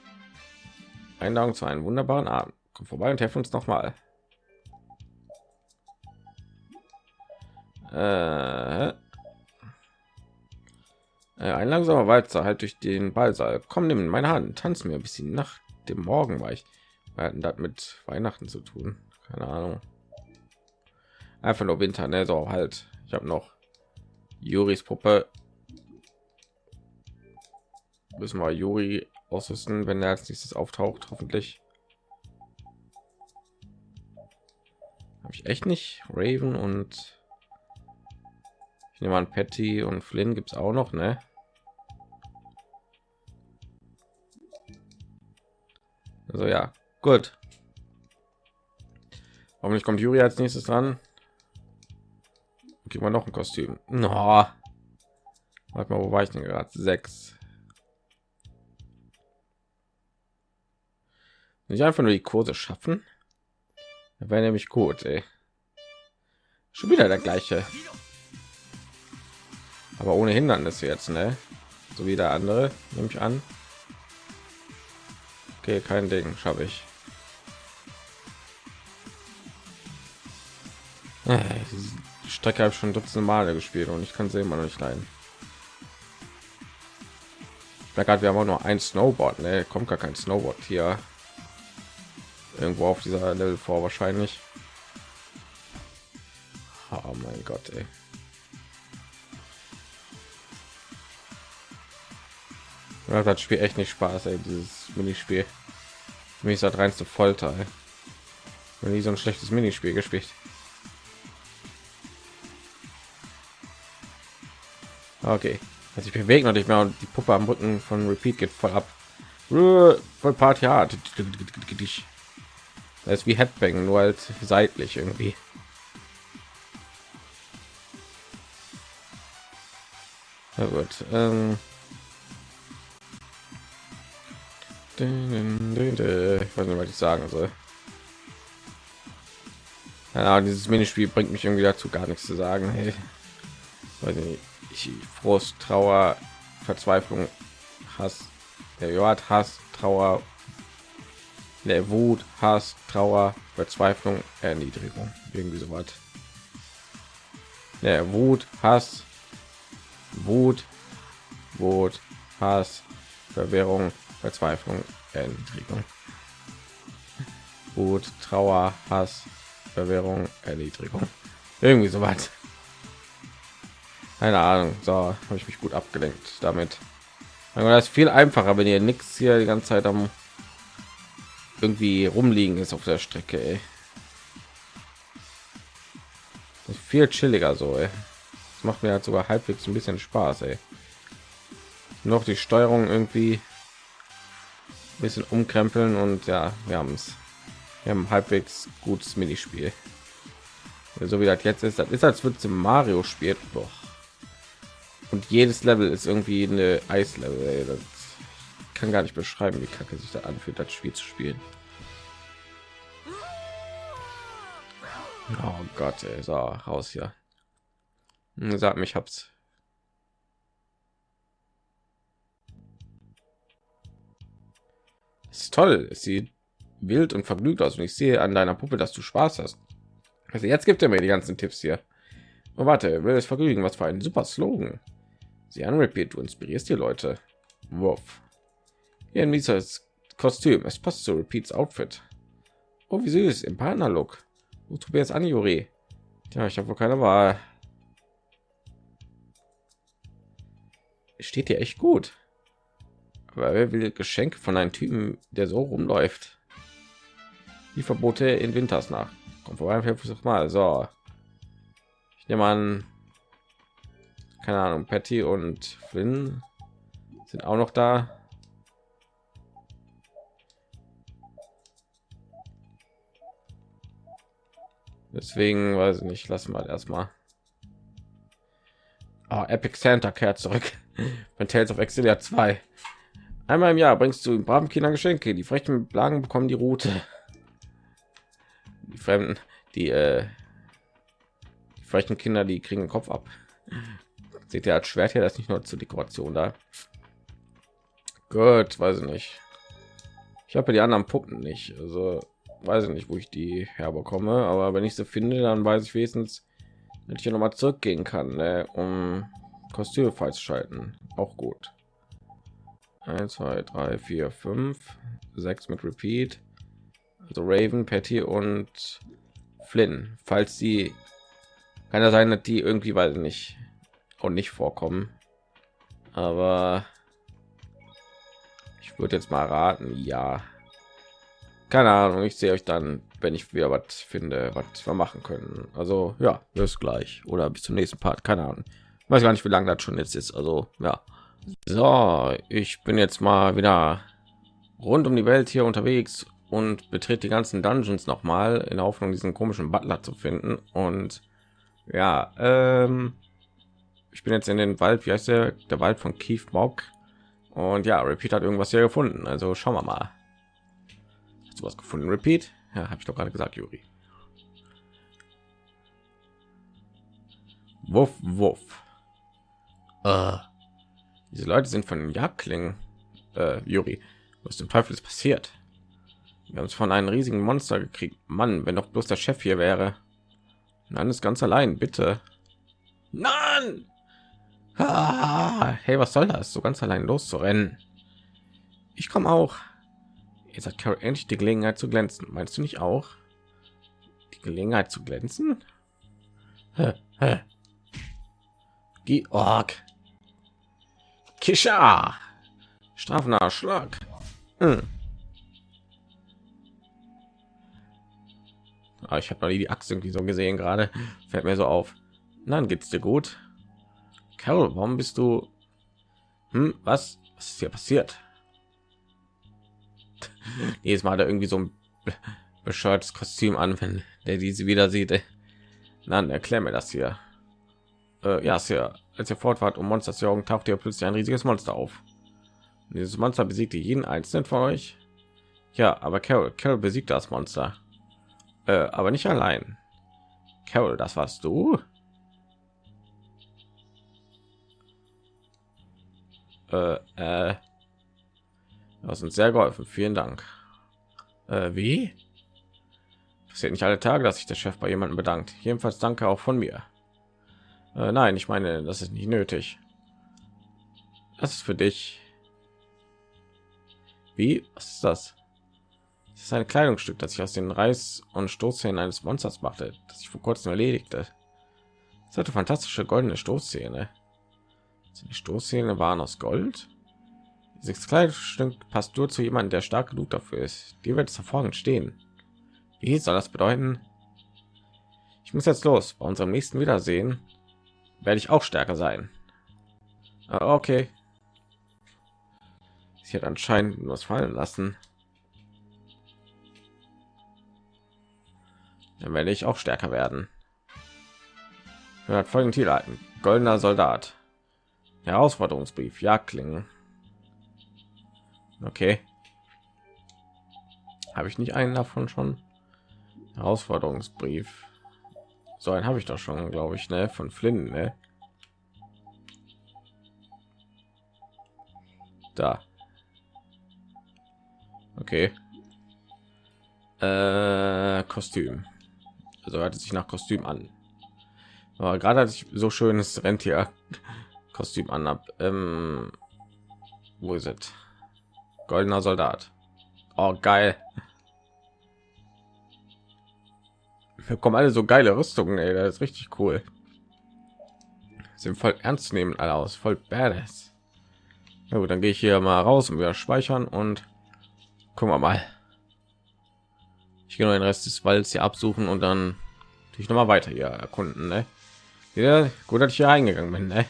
Einladung zu einem wunderbaren Abend. Komm vorbei und helfen uns noch mal. Äh, äh, ein langsamer Walzer halt durch den Ballsaal. Komm, nimm meine Hand, tanz mir ein bisschen nach dem Morgen war ich. Wir hatten das mit Weihnachten zu tun. Keine Ahnung. Einfach nur Winter, ne? So halt. Ich habe noch Juris Puppe. Müssen wir Juri ausrüsten, wenn er als nächstes auftaucht, hoffentlich. Habe ich echt nicht Raven und ich nehme an Patty und Flynn gibt es auch noch, ne? Also ja, gut. Nicht kommt Juri als nächstes dran? Gib mal noch ein Kostüm. No. Warte mal, wo war ich denn gerade? Sechs. Nicht einfach nur die Kurse schaffen. Wäre nämlich gut, ey. Schon wieder der gleiche aber ohne Hindernisse jetzt, ne? So wie der andere, nehme ich an. Okay, kein Ding, schaffe ich. Äh, die Strecke habe ich schon dutzende Male gespielt und ich kann sie immer noch nicht leiden. Da gerade wir haben auch nur ein Snowboard, ne? Kommt gar kein Snowboard hier irgendwo auf dieser Level vor wahrscheinlich. Oh mein Gott, ey. Das Spiel echt nicht Spaß, ey, dieses Minispiel. Für mich ist das reinste Folter. Ey. Wenn nie so ein schlechtes Minispiel gespielt. Okay, also ich bewege noch nicht mehr und die Puppe am Rücken von Repeat geht voll ab. Voll Party hart. Das ist wie Headbang, nur halt seitlich irgendwie. Ja gut. Ähm Ich weiß nicht, was ich sagen soll. Ja, dieses Minispiel bringt mich irgendwie dazu, gar nichts zu sagen. Hey. Ich, Frust, Trauer, Verzweiflung, Hass, der hat Hass, Trauer, der Wut, Hass, Trauer, Verzweiflung, Erniedrigung, irgendwie so was. Der Wut, Hass, Wut, Wut, Hass, Verwirrung, Verzweiflung, Erniedrigung. Wut, Trauer, Hass, Verwirrung, Erniedrigung. Irgendwie so weit. Keine Ahnung. So habe ich mich gut abgelenkt damit. Das ist viel einfacher, wenn ihr nichts hier die ganze Zeit am irgendwie rumliegen ist auf der Strecke. Ey. Viel chilliger so. Ey. Das macht mir halt sogar halbwegs ein bisschen Spaß. Ey. Noch die Steuerung irgendwie bisschen umkrempeln und ja, wir haben es. Wir haben halbwegs gutes Minispiel. So wie das jetzt ist, das ist als würde zum Mario spielt. Doch. Und jedes Level ist irgendwie eine Eislevel. Das kann gar nicht beschreiben, wie kacke sich da anfühlt, das Spiel zu spielen. Oh Gott, ey, so raus hier. Hm, Sag mich, hab's. Das ist toll. Es sieht wild und vergnügt aus und ich sehe an deiner Puppe, dass du Spaß hast. Also jetzt gibt er mir die ganzen Tipps hier. Oh, warte, will es vergnügen? Was für ein super Slogan. Sie an Repeat, du inspirierst die Leute. Wurf. Hier ein mieses Kostüm. Es passt zu Repeats Outfit. Oh, wie süß im Partnerlook. Du probierst an, Juri. Ja, ich habe wohl keine Wahl. Steht dir echt gut. Aber wer will Geschenke von einem Typen, der so rumläuft? Die Verbote in Winters nach. Kommt vorbei, versuch mal. So. Ich nehme an, keine Ahnung, Patty und Flynn sind auch noch da. Deswegen weiß ich nicht, lassen wir erstmal. Oh, Epic Santa kehrt zurück. *laughs* Von Tales of Exilia 2. Einmal im Jahr bringst du braven Kindern Geschenke. Die frechen Blagen bekommen die Route. Die Fremden, die, äh, die frechen Kinder, die kriegen den Kopf ab. Seht ihr als Schwert hier, das nicht nur zur Dekoration da. Gut, weiß ich nicht. Ich habe die anderen Puppen nicht. Also weiß ich nicht, wo ich die herbekomme, aber wenn ich sie finde, dann weiß ich wenigstens, dass ich ja noch mal zurückgehen kann, ne, um Kostüme schalten. Auch gut. 1, 2, 3, 4, 5, 6 mit Repeat. Also Raven, Patty und Flynn. Falls die kann ja sein, dass die irgendwie, weiß ich nicht, und nicht vorkommen. Aber ich würde jetzt mal raten, ja keine ahnung ich sehe euch dann wenn ich wieder was finde was wir machen können. Also ja bis gleich. Oder bis zum nächsten part keine ahnung. Weiß gar nicht wie lange das schon jetzt ist. Also ja. So ich bin jetzt mal wieder rund um die welt hier unterwegs und betrete die ganzen dungeons noch mal in der hoffnung diesen komischen butler zu finden. Und ja ähm, ich bin jetzt in den wald wie heißt der? Der wald von Keith Mock und ja repeat hat irgendwas hier gefunden. Also schauen wir mal was gefunden? Repeat? Ja habe ich doch gerade gesagt juri. Wuff wuff. Äh, diese leute sind von jagdklingen. Äh, juri was dem teufel ist passiert? Wir haben es von einem riesigen monster gekriegt. Mann wenn doch bloß der chef hier wäre. Nein ist ganz allein bitte. Nein! Ah, hey was soll das? So ganz allein loszurennen. Ich komme auch Jetzt hat Carol endlich die Gelegenheit zu glänzen. Meinst du nicht auch? Die Gelegenheit zu glänzen? Georg. Kisha. Strafender Schlag. Hm. Ah, ich habe noch nie die Axt irgendwie so gesehen gerade. Fällt mir so auf. Dann geht's dir gut. Carol, warum bist du? Hm, was? Was ist hier passiert? *laughs* jedes Mal da irgendwie so ein bescheuertes Kostüm an, wenn der diese wieder sieht. Dann erklär mir das hier. Äh, ja, ja, als ihr fortfahrt um Monster zu jagen, taucht ihr plötzlich ein riesiges Monster auf. Und dieses Monster besiegte jeden einzelnen von euch. Ja, aber Carol, Carol besiegt das Monster. Äh, aber nicht allein. Carol, das warst du? Äh, äh, das uns sehr geholfen. Vielen Dank. Äh, wie? Passiert nicht alle Tage, dass sich der Chef bei jemandem bedankt. Jedenfalls danke auch von mir. Äh, nein, ich meine, das ist nicht nötig. Das ist für dich. Wie? Was ist das? Das ist ein Kleidungsstück, das ich aus den Reiß- und Stoßzähnen eines Monsters machte, das ich vor kurzem erledigte. Es hatte fantastische goldene Stoßzähne. Die Stoßzähne waren aus Gold. Dieses Kleidungsstück passt nur zu jemandem, der stark genug dafür ist. Die wird es hervorragend stehen. Wie soll das bedeuten? Ich muss jetzt los. Bei unserem nächsten Wiedersehen werde ich auch stärker sein. Ah, okay. Sie hat anscheinend was fallen lassen. Dann werde ich auch stärker werden. Hört folgenden Titel. Goldener Soldat. Herausforderungsbrief. Jagdklingen. Okay. Habe ich nicht einen davon schon? Herausforderungsbrief. So einen habe ich doch schon, glaube ich, ne? Von Flynn, ne? Da. Okay. Äh, Kostüm. Also hört es sich nach Kostüm an. Aber gerade als ich so schönes Rentier Kostüm an habe, ähm, wo ist es? Goldener Soldat. Oh, geil. Wir kommen alle so geile Rüstungen, ey. Das ist richtig cool. Sind voll ernst nehmen alle aus, voll badass. Na gut, dann gehe ich hier mal raus und wieder speichern und gucken wir mal. Ich gehe noch den Rest des Walds hier absuchen und dann ich noch mal weiter hier erkunden. Ne? Ja, gut, dass ich hier eingegangen bin. Ne?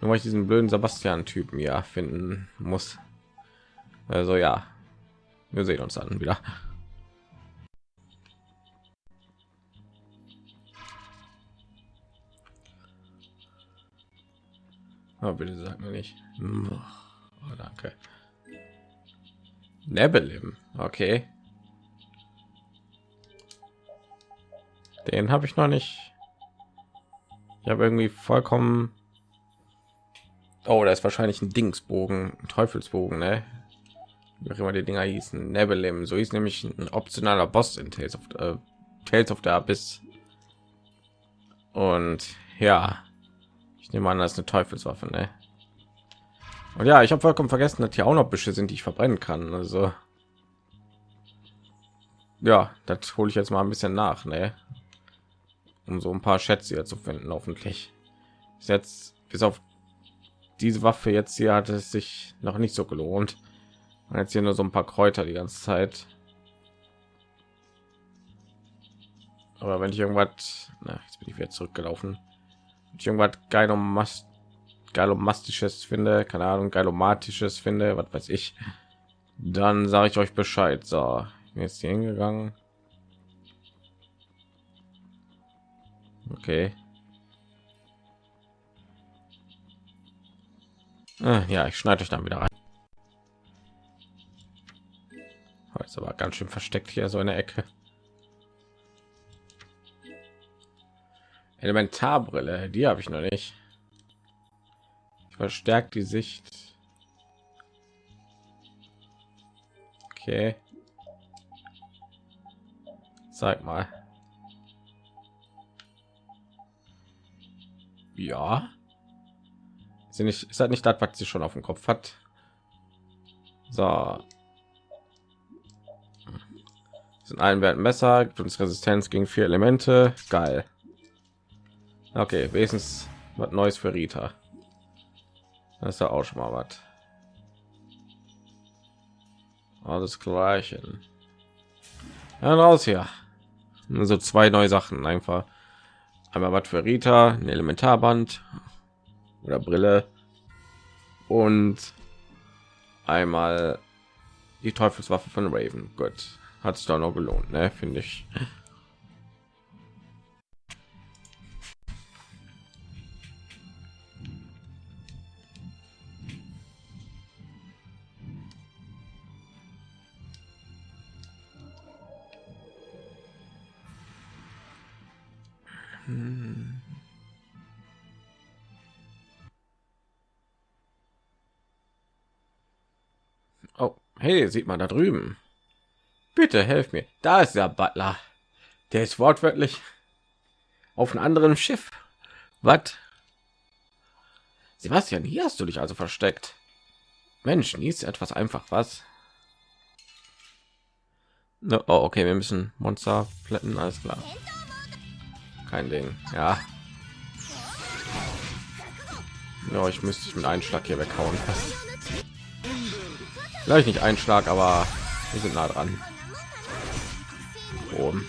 Nur weil ich diesen blöden Sebastian-Typen ja finden muss. Also ja, wir sehen uns dann wieder. Oh, bitte sag mir nicht. Oh, danke. Nebelim, okay. Den habe ich noch nicht. Ich habe irgendwie vollkommen. Oh, da ist wahrscheinlich ein Dingsbogen, ein Teufelsbogen, ne? Wie auch immer die Dinger hießen. Nebelim, so ist nämlich ein optionaler Boss in Tales of, äh, Tales of the Abyss. Und ja, ich nehme an, das ist eine Teufelswaffe, ne? Und ja, ich habe vollkommen vergessen, dass hier auch noch Büsche sind, die ich verbrennen kann. Also ja, das hole ich jetzt mal ein bisschen nach, ne? um so ein paar Schätze hier zu finden, hoffentlich. Bis jetzt bis auf diese Waffe jetzt hier hat es sich noch nicht so gelohnt. Und jetzt hier nur so ein paar Kräuter die ganze Zeit. Aber wenn ich irgendwas, na, jetzt bin ich wieder zurückgelaufen. Wenn ich irgendwas geilomast, geilomastisches finde, keine Ahnung, geilomatisches finde, was weiß ich, dann sage ich euch Bescheid. So, jetzt hier hingegangen. Okay. Ah, ja, ich schneide euch dann wieder rein. Heute aber ganz schön versteckt hier so eine Ecke. Elementarbrille, die habe ich noch nicht. Verstärkt die Sicht. Okay. Zeig mal. Ja. Ist nicht, ist halt nicht das, was sie schon auf dem Kopf hat. So. Sind ein Wert Messer, gibt uns Resistenz gegen vier Elemente. Geil. Okay, wenigstens was Neues für Rita. Das ist ja auch schon mal was. Alles gleichen. Ja, raus hier. So zwei neue Sachen einfach einmal was für Rita, ein Elementarband oder Brille und einmal die Teufelswaffe von Raven. Gut, hat es da noch gelohnt, ne? Finde ich. Oh, hey, sieht man da drüben. Bitte helf mir. Da ist der Butler. Der ist wortwörtlich auf einem anderen Schiff. Was? Sebastian, hier hast du dich also versteckt. Mensch, ist etwas einfach, was? No, oh, okay, wir müssen Monster plätten, alles klar. Kein Ding, ja. Ja, ich müsste ich mit einem Schlag hier weghauen. *laughs* Vielleicht nicht ein Schlag, aber wir sind nah dran. Oben.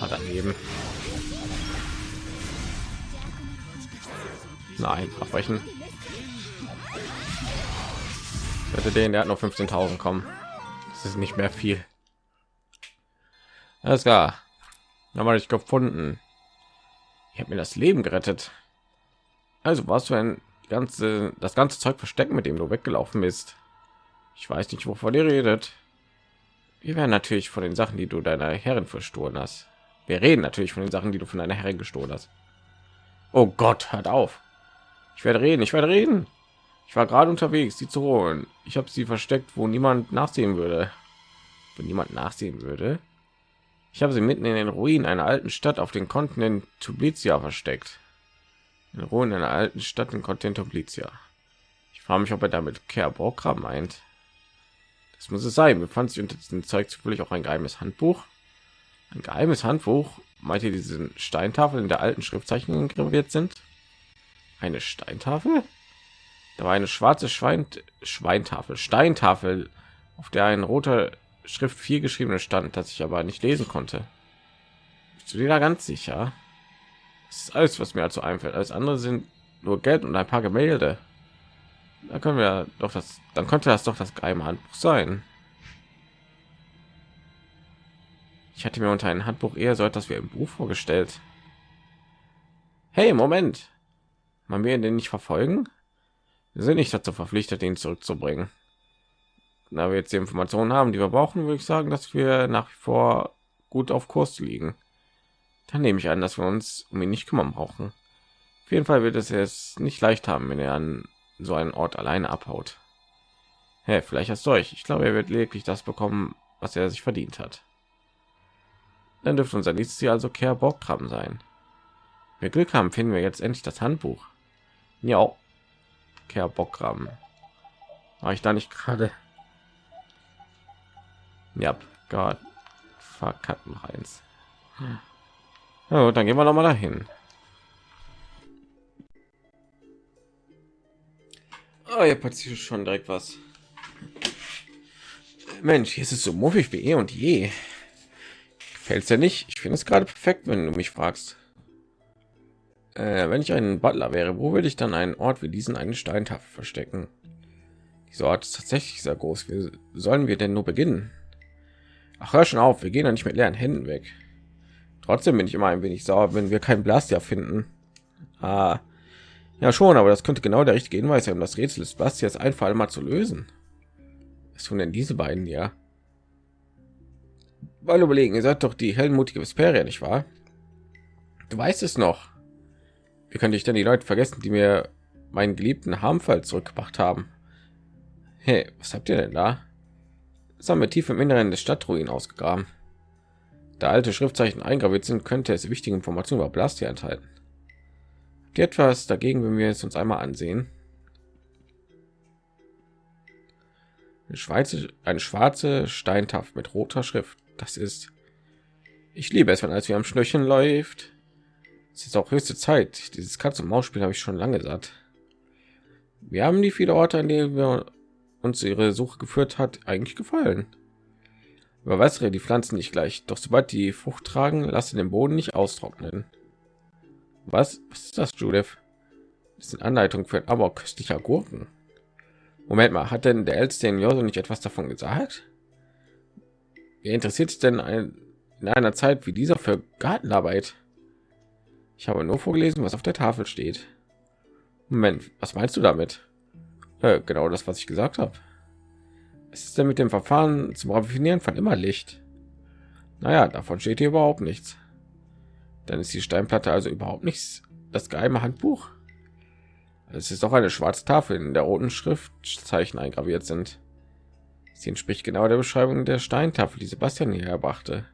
Hat daneben. Nein, abbrechen. Bitte den, der hat noch 15.000 kommen. Das ist nicht mehr viel. Alles klar. Haben ich gefunden. Ich habe mir das Leben gerettet. Also was für ein ganze das ganze Zeug verstecken, mit dem du weggelaufen bist. Ich weiß nicht, wovon ihr redet. Wir werden natürlich von den Sachen, die du deiner Herren verstohlen hast. Wir reden natürlich von den Sachen, die du von deiner Herrin gestohlen hast. Oh Gott, hört auf. Ich werde reden, ich werde reden. Ich war gerade unterwegs, sie zu holen. Ich habe sie versteckt, wo niemand nachsehen würde. Wenn niemand nachsehen würde. Ich habe sie mitten in den Ruinen einer alten Stadt auf dem Kontinent Tublitia versteckt. In Ruinen einer alten Stadt im Kontinent Tublitia. Ich frage mich, ob er damit Kerbrokra meint. Das muss es sein. Befand sich unter diesem Zeug zufällig auch ein geheimes Handbuch. Ein geheimes Handbuch. Meint ihr diesen Steintafel in der alten Schriftzeichen graviert sind? Eine Steintafel? Da war eine schwarze Schwein Schweintafel, Steintafel, auf der ein roter Schrift 4 geschrieben stand, das ich aber nicht lesen konnte. Bist du dir da ganz sicher? Das ist alles, was mir dazu einfällt. Alles andere sind nur Geld und ein paar Gemälde. Da können wir doch das, dann könnte das doch das geheime Handbuch sein. Ich hatte mir unter ein Handbuch eher so etwas wie ein Buch vorgestellt. Hey, Moment. Man will den nicht verfolgen? Wir sind nicht dazu verpflichtet, ihn zurückzubringen. Da wir jetzt die Informationen haben, die wir brauchen, würde ich sagen, dass wir nach wie vor gut auf Kurs liegen. Dann nehme ich an, dass wir uns um ihn nicht kümmern brauchen. Auf jeden Fall wird es jetzt nicht leicht haben, wenn er an so einen Ort alleine abhaut. Hey, vielleicht hast du euch. Ich glaube, er wird lediglich das bekommen, was er sich verdient hat. Dann dürfte unser nächstes Ziel also Care Bockram sein. Wir Glück haben, finden wir jetzt endlich das Handbuch. Ja, Care Bockram. War ich da nicht gerade? Ja, Gott, verkackt noch eins. Ja, gut, dann gehen wir noch mal dahin. Oh, ja, passiert schon direkt was. Mensch, hier ist es so muffig wie eh und je. Gefällt es ja nicht? Ich finde es gerade perfekt, wenn du mich fragst. Äh, wenn ich ein Butler wäre, wo würde ich dann einen Ort wie diesen einen Steintafel verstecken? Dieser Ort ist tatsächlich sehr groß. Wie sollen wir denn nur beginnen? Ach, hör schon auf, wir gehen ja nicht mit leeren Händen weg. Trotzdem bin ich immer ein wenig sauer, wenn wir kein Blastia finden. Ah, ja schon, aber das könnte genau der richtige Hinweis sein, um das Rätsel des Blastias einfach mal zu lösen. Was tun denn diese beiden ja? Weil überlegen, ihr seid doch die heldenmutige Vesperia, nicht wahr? Du weißt es noch. Wie könnte ich denn die Leute vergessen, die mir meinen geliebten Harmfall zurückgebracht haben? Hey, was habt ihr denn da? Das haben wir tief im Inneren des Stadtruin ausgegraben. Da alte Schriftzeichen eingraviert sind, könnte es wichtige Informationen über Blastia enthalten. Etwas dagegen, wenn wir es uns einmal ansehen? Eine, Schweizer, eine schwarze Steintafel mit roter Schrift. Das ist. Ich liebe es, wenn alles wie am Schnürchen läuft. Es ist auch höchste Zeit. Dieses Katz- und Maus-Spiel habe ich schon lange satt. Wir haben die viele Orte, an denen wir uns ihre Suche geführt hat, eigentlich gefallen. Überwässere die Pflanzen nicht gleich, doch sobald die Frucht tragen, lasse den Boden nicht austrocknen. Was, Was ist das, Judith? Das sind Anleitungen für ein aber köstlicher Gurken. Moment mal, hat denn der älteste Joso nicht etwas davon gesagt? Wer interessiert sich denn ein, in einer Zeit wie dieser für Gartenarbeit? Ich habe nur vorgelesen, was auf der Tafel steht. Moment, was meinst du damit? Äh, genau das, was ich gesagt habe. Es ist denn mit dem Verfahren zum Raffinieren von immer Licht? Naja, davon steht hier überhaupt nichts. Dann ist die Steinplatte also überhaupt nichts. Das geheime Handbuch. Es ist doch eine schwarze Tafel, in der roten Schriftzeichen eingraviert sind. Sie entspricht genau der Beschreibung der Steintafel, die Sebastian hierher brachte.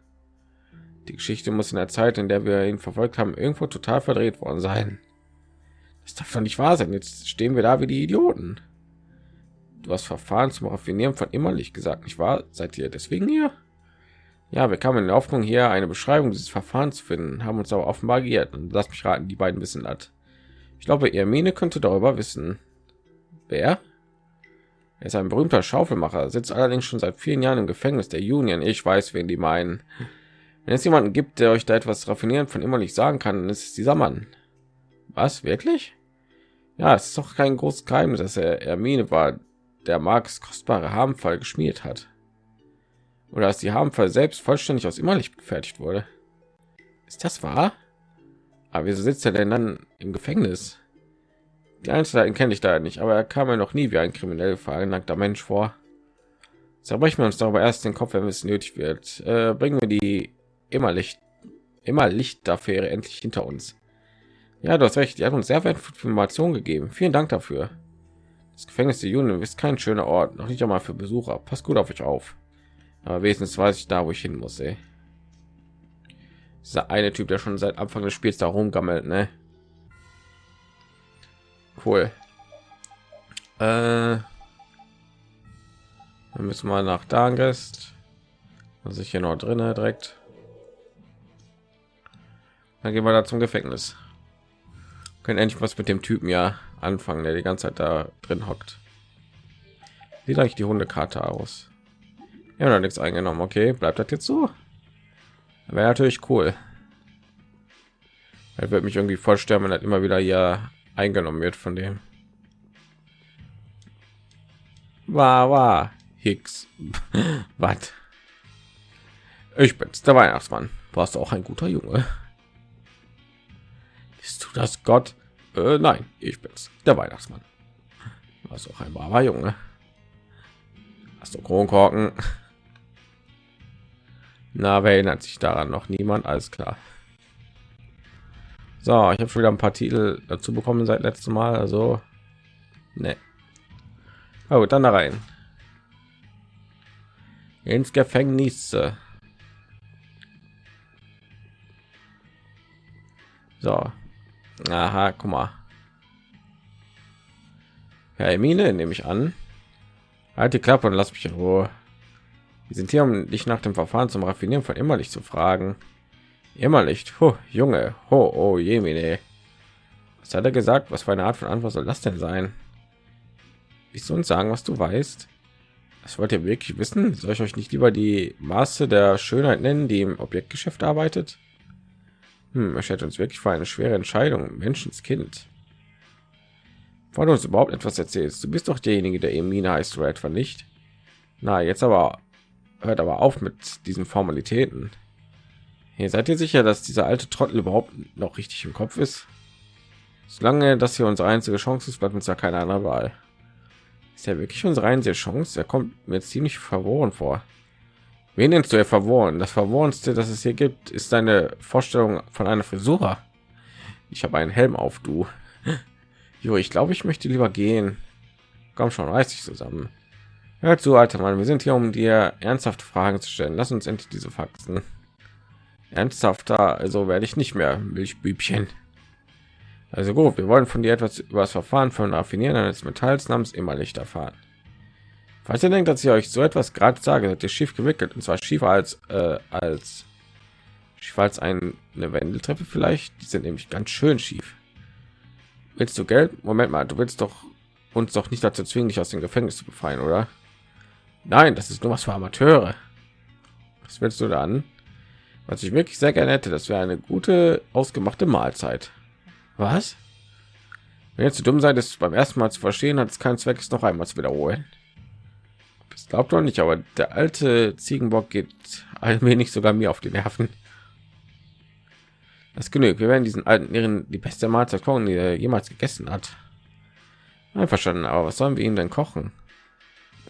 Die Geschichte muss in der Zeit, in der wir ihn verfolgt haben, irgendwo total verdreht worden sein. Das darf doch nicht wahr sein. Jetzt stehen wir da wie die Idioten. Du hast Verfahren zum Raffinieren von Immerlich gesagt, nicht wahr? Seid ihr deswegen hier? Ja, wir kamen in der Hoffnung, hier eine Beschreibung dieses Verfahrens zu finden, haben uns aber offenbar geirrt. Und lass mich raten, die beiden wissen das. Ich glaube, Ermine könnte darüber wissen. Wer? Er ist ein berühmter Schaufelmacher, sitzt allerdings schon seit vielen Jahren im Gefängnis der Union. Ich weiß, wen die meinen. Wenn es jemanden gibt, der euch da etwas raffinieren von immer nicht sagen kann, dann ist es dieser Mann. Was wirklich? Ja, es ist doch kein großes Geheimnis, dass er Ermine war, der Marx kostbare Harmfall geschmiert hat. Oder dass die Harmfall selbst vollständig aus Immerlicht gefertigt wurde. Ist das wahr? Aber wieso sitzt er denn dann im Gefängnis? Die Einzelheiten kenne ich da nicht, aber er kam mir noch nie wie ein kriminell veranlagter Mensch vor. Zerbrechen wir uns darüber erst den Kopf, wenn es nötig wird. Äh, bringen wir die Immerlicht immer Lichtaffäre endlich hinter uns. Ja, du hast recht. Die hat uns sehr wertvolle Informationen gegeben. Vielen Dank dafür. Das Gefängnis der Juden ist kein schöner Ort, noch nicht einmal für Besucher. Passt gut auf euch auf. Aber wenigstens weiß ich da, wo ich hin muss. Ey. Dieser eine Typ, der schon seit Anfang des Spiels da rumgammelt, ne? Cool. Äh, dann müssen wir nach Dargest. Was ich hier noch drin direkt. Dann gehen wir da zum Gefängnis. Können endlich was mit dem Typen ja anfangen, der die ganze Zeit da drin hockt. Sieht eigentlich die Hundekarte aus? Ja, noch nichts eingenommen. Okay, bleibt das jetzt so? Wäre natürlich cool. Er wird mich irgendwie vorstellen, wenn er immer wieder hier eingenommen wird von dem. War, war. Hicks. *laughs* Was? Ich bin's, der Weihnachtsmann. Warst du auch ein guter Junge? Bist du das Gott? Äh, nein, ich bin's, der Weihnachtsmann. Warst auch ein braver Junge. Hast du Kronkorken? Na, wer erinnert sich daran? Noch niemand? Alles klar. So, ich habe schon wieder ein paar Titel dazu bekommen seit letztem Mal. Also, ne. Oh, dann da rein ins Gefängnis. So, aha, guck mal. Ja, Emine nehme ich an. Halt die Klappe und lass mich in Ruhe. Wir sind hier, um dich nach dem Verfahren zum Raffinieren von Immerlicht zu fragen. Immerlicht, ho, Junge, ho, oh, Jemine. Was hat er gesagt? Was für eine Art von Antwort soll das denn sein? Willst du uns sagen, was du weißt? Das wollt ihr wirklich wissen? Soll ich euch nicht lieber die Maße der Schönheit nennen, die im Objektgeschäft arbeitet? Hm, er stellt uns wirklich für eine schwere Entscheidung, Menschenskind. Du uns überhaupt etwas erzählst, du bist doch derjenige, der Emina heißt, oder etwa nicht? Na, jetzt aber hört aber auf mit diesen Formalitäten. Hier seid ihr sicher, dass dieser alte Trottel überhaupt noch richtig im Kopf ist? Solange das hier unsere einzige Chance ist, bleibt uns ja keine andere Wahl. Ist ja wirklich unsere einzige Chance. Er kommt mir ziemlich verworren vor. Wen nennst du er verworren? Das verworrenste, das es hier gibt, ist deine Vorstellung von einer Frisur. Ich habe einen Helm auf, du. *laughs* Jo, ich glaube, ich möchte lieber gehen. Komm schon, reiß dich zusammen. Hör zu, alter Mann. Wir sind hier, um dir ernsthafte Fragen zu stellen. Lass uns endlich diese Faxen. Ernsthafter, also werde ich nicht mehr, Milchbübchen. Also gut, wir wollen von dir etwas über das Verfahren von Raffinieren eines Metalls namens immer Licht erfahren. Falls ihr denkt, dass ich euch so etwas gerade sage, seid ihr schief gewickelt und zwar schiefer als äh, als schief als ein, eine Wendeltreppe vielleicht. Die sind nämlich ganz schön schief. Willst du Geld? Moment mal, du willst doch uns doch nicht dazu zwingen, dich aus dem Gefängnis zu befreien, oder? Nein, das ist nur was für Amateure. Was willst du dann? Was ich wirklich sehr gerne hätte, das wäre eine gute ausgemachte Mahlzeit. Was? Wenn jetzt zu dumm seid, es beim ersten Mal zu verstehen, hat es keinen Zweck, es noch einmal zu wiederholen. Das glaubt doch nicht, aber der alte Ziegenbock geht allmählich sogar mir auf die Nerven. Das genügt. Wir werden diesen alten Ehren die beste Mahlzeit kochen, die er jemals gegessen hat. Einverstanden, aber was sollen wir ihm denn kochen?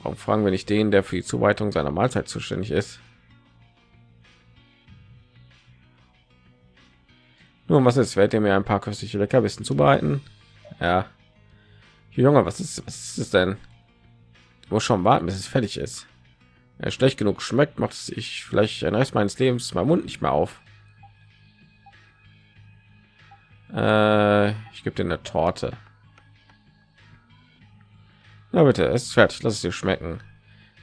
Warum fragen wir nicht den, der für die Zuweitung seiner Mahlzeit zuständig ist? Nun, was ist? Werdet ihr mir ein paar köstliche Leckerbissen zubereiten? Ja. Junge, was ist, was ist es denn? Wo schon warten, bis es fertig ist. Er schlecht genug schmeckt, macht es sich vielleicht ein Rest meines Lebens mein Mund nicht mehr auf. Äh, ich gebe dir eine Torte. Na bitte, es ist fertig. Lass es dir schmecken.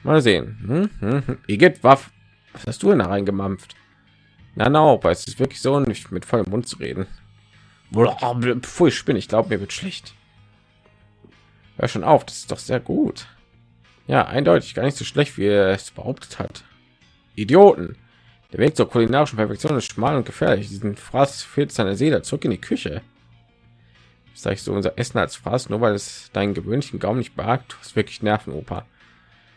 Mal sehen. Hm, hm, hm. Waff. Was hast du denn da reingemampft? Na, na, aber es ist wirklich so, nicht mit vollem Mund zu reden. Bevor ich spinne, ich glaube, mir wird schlecht. Hör schon auf, das ist doch sehr gut. Ja, eindeutig gar nicht so schlecht, wie er es behauptet hat. Idioten. Der Weg zur kulinarischen Perfektion ist schmal und gefährlich. Diesen Fraß fehlt seine Seele zurück in die Küche. Zeigst du unser Essen als Fraß, nur weil es deinen gewöhnlichen Gaumen nicht behagt? Du hast wirklich Nervenoper.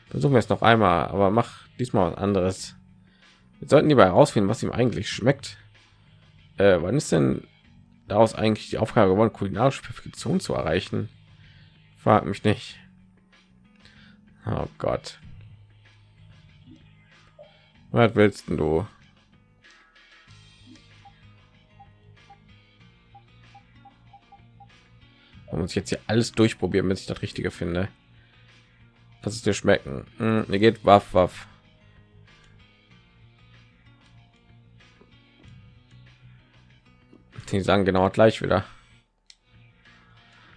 Versuchen wir es noch einmal, aber mach diesmal was anderes. Wir sollten lieber herausfinden, was ihm eigentlich schmeckt. Äh, wann ist denn daraus eigentlich die Aufgabe geworden, kulinarische Perfektion zu erreichen? Frag mich nicht. Oh Gott. Was willst du? Man muss jetzt hier alles durchprobieren, bis ich das Richtige finde. Das ist dir schmecken. Hm, mir geht waff, waff. Die sagen genau gleich wieder.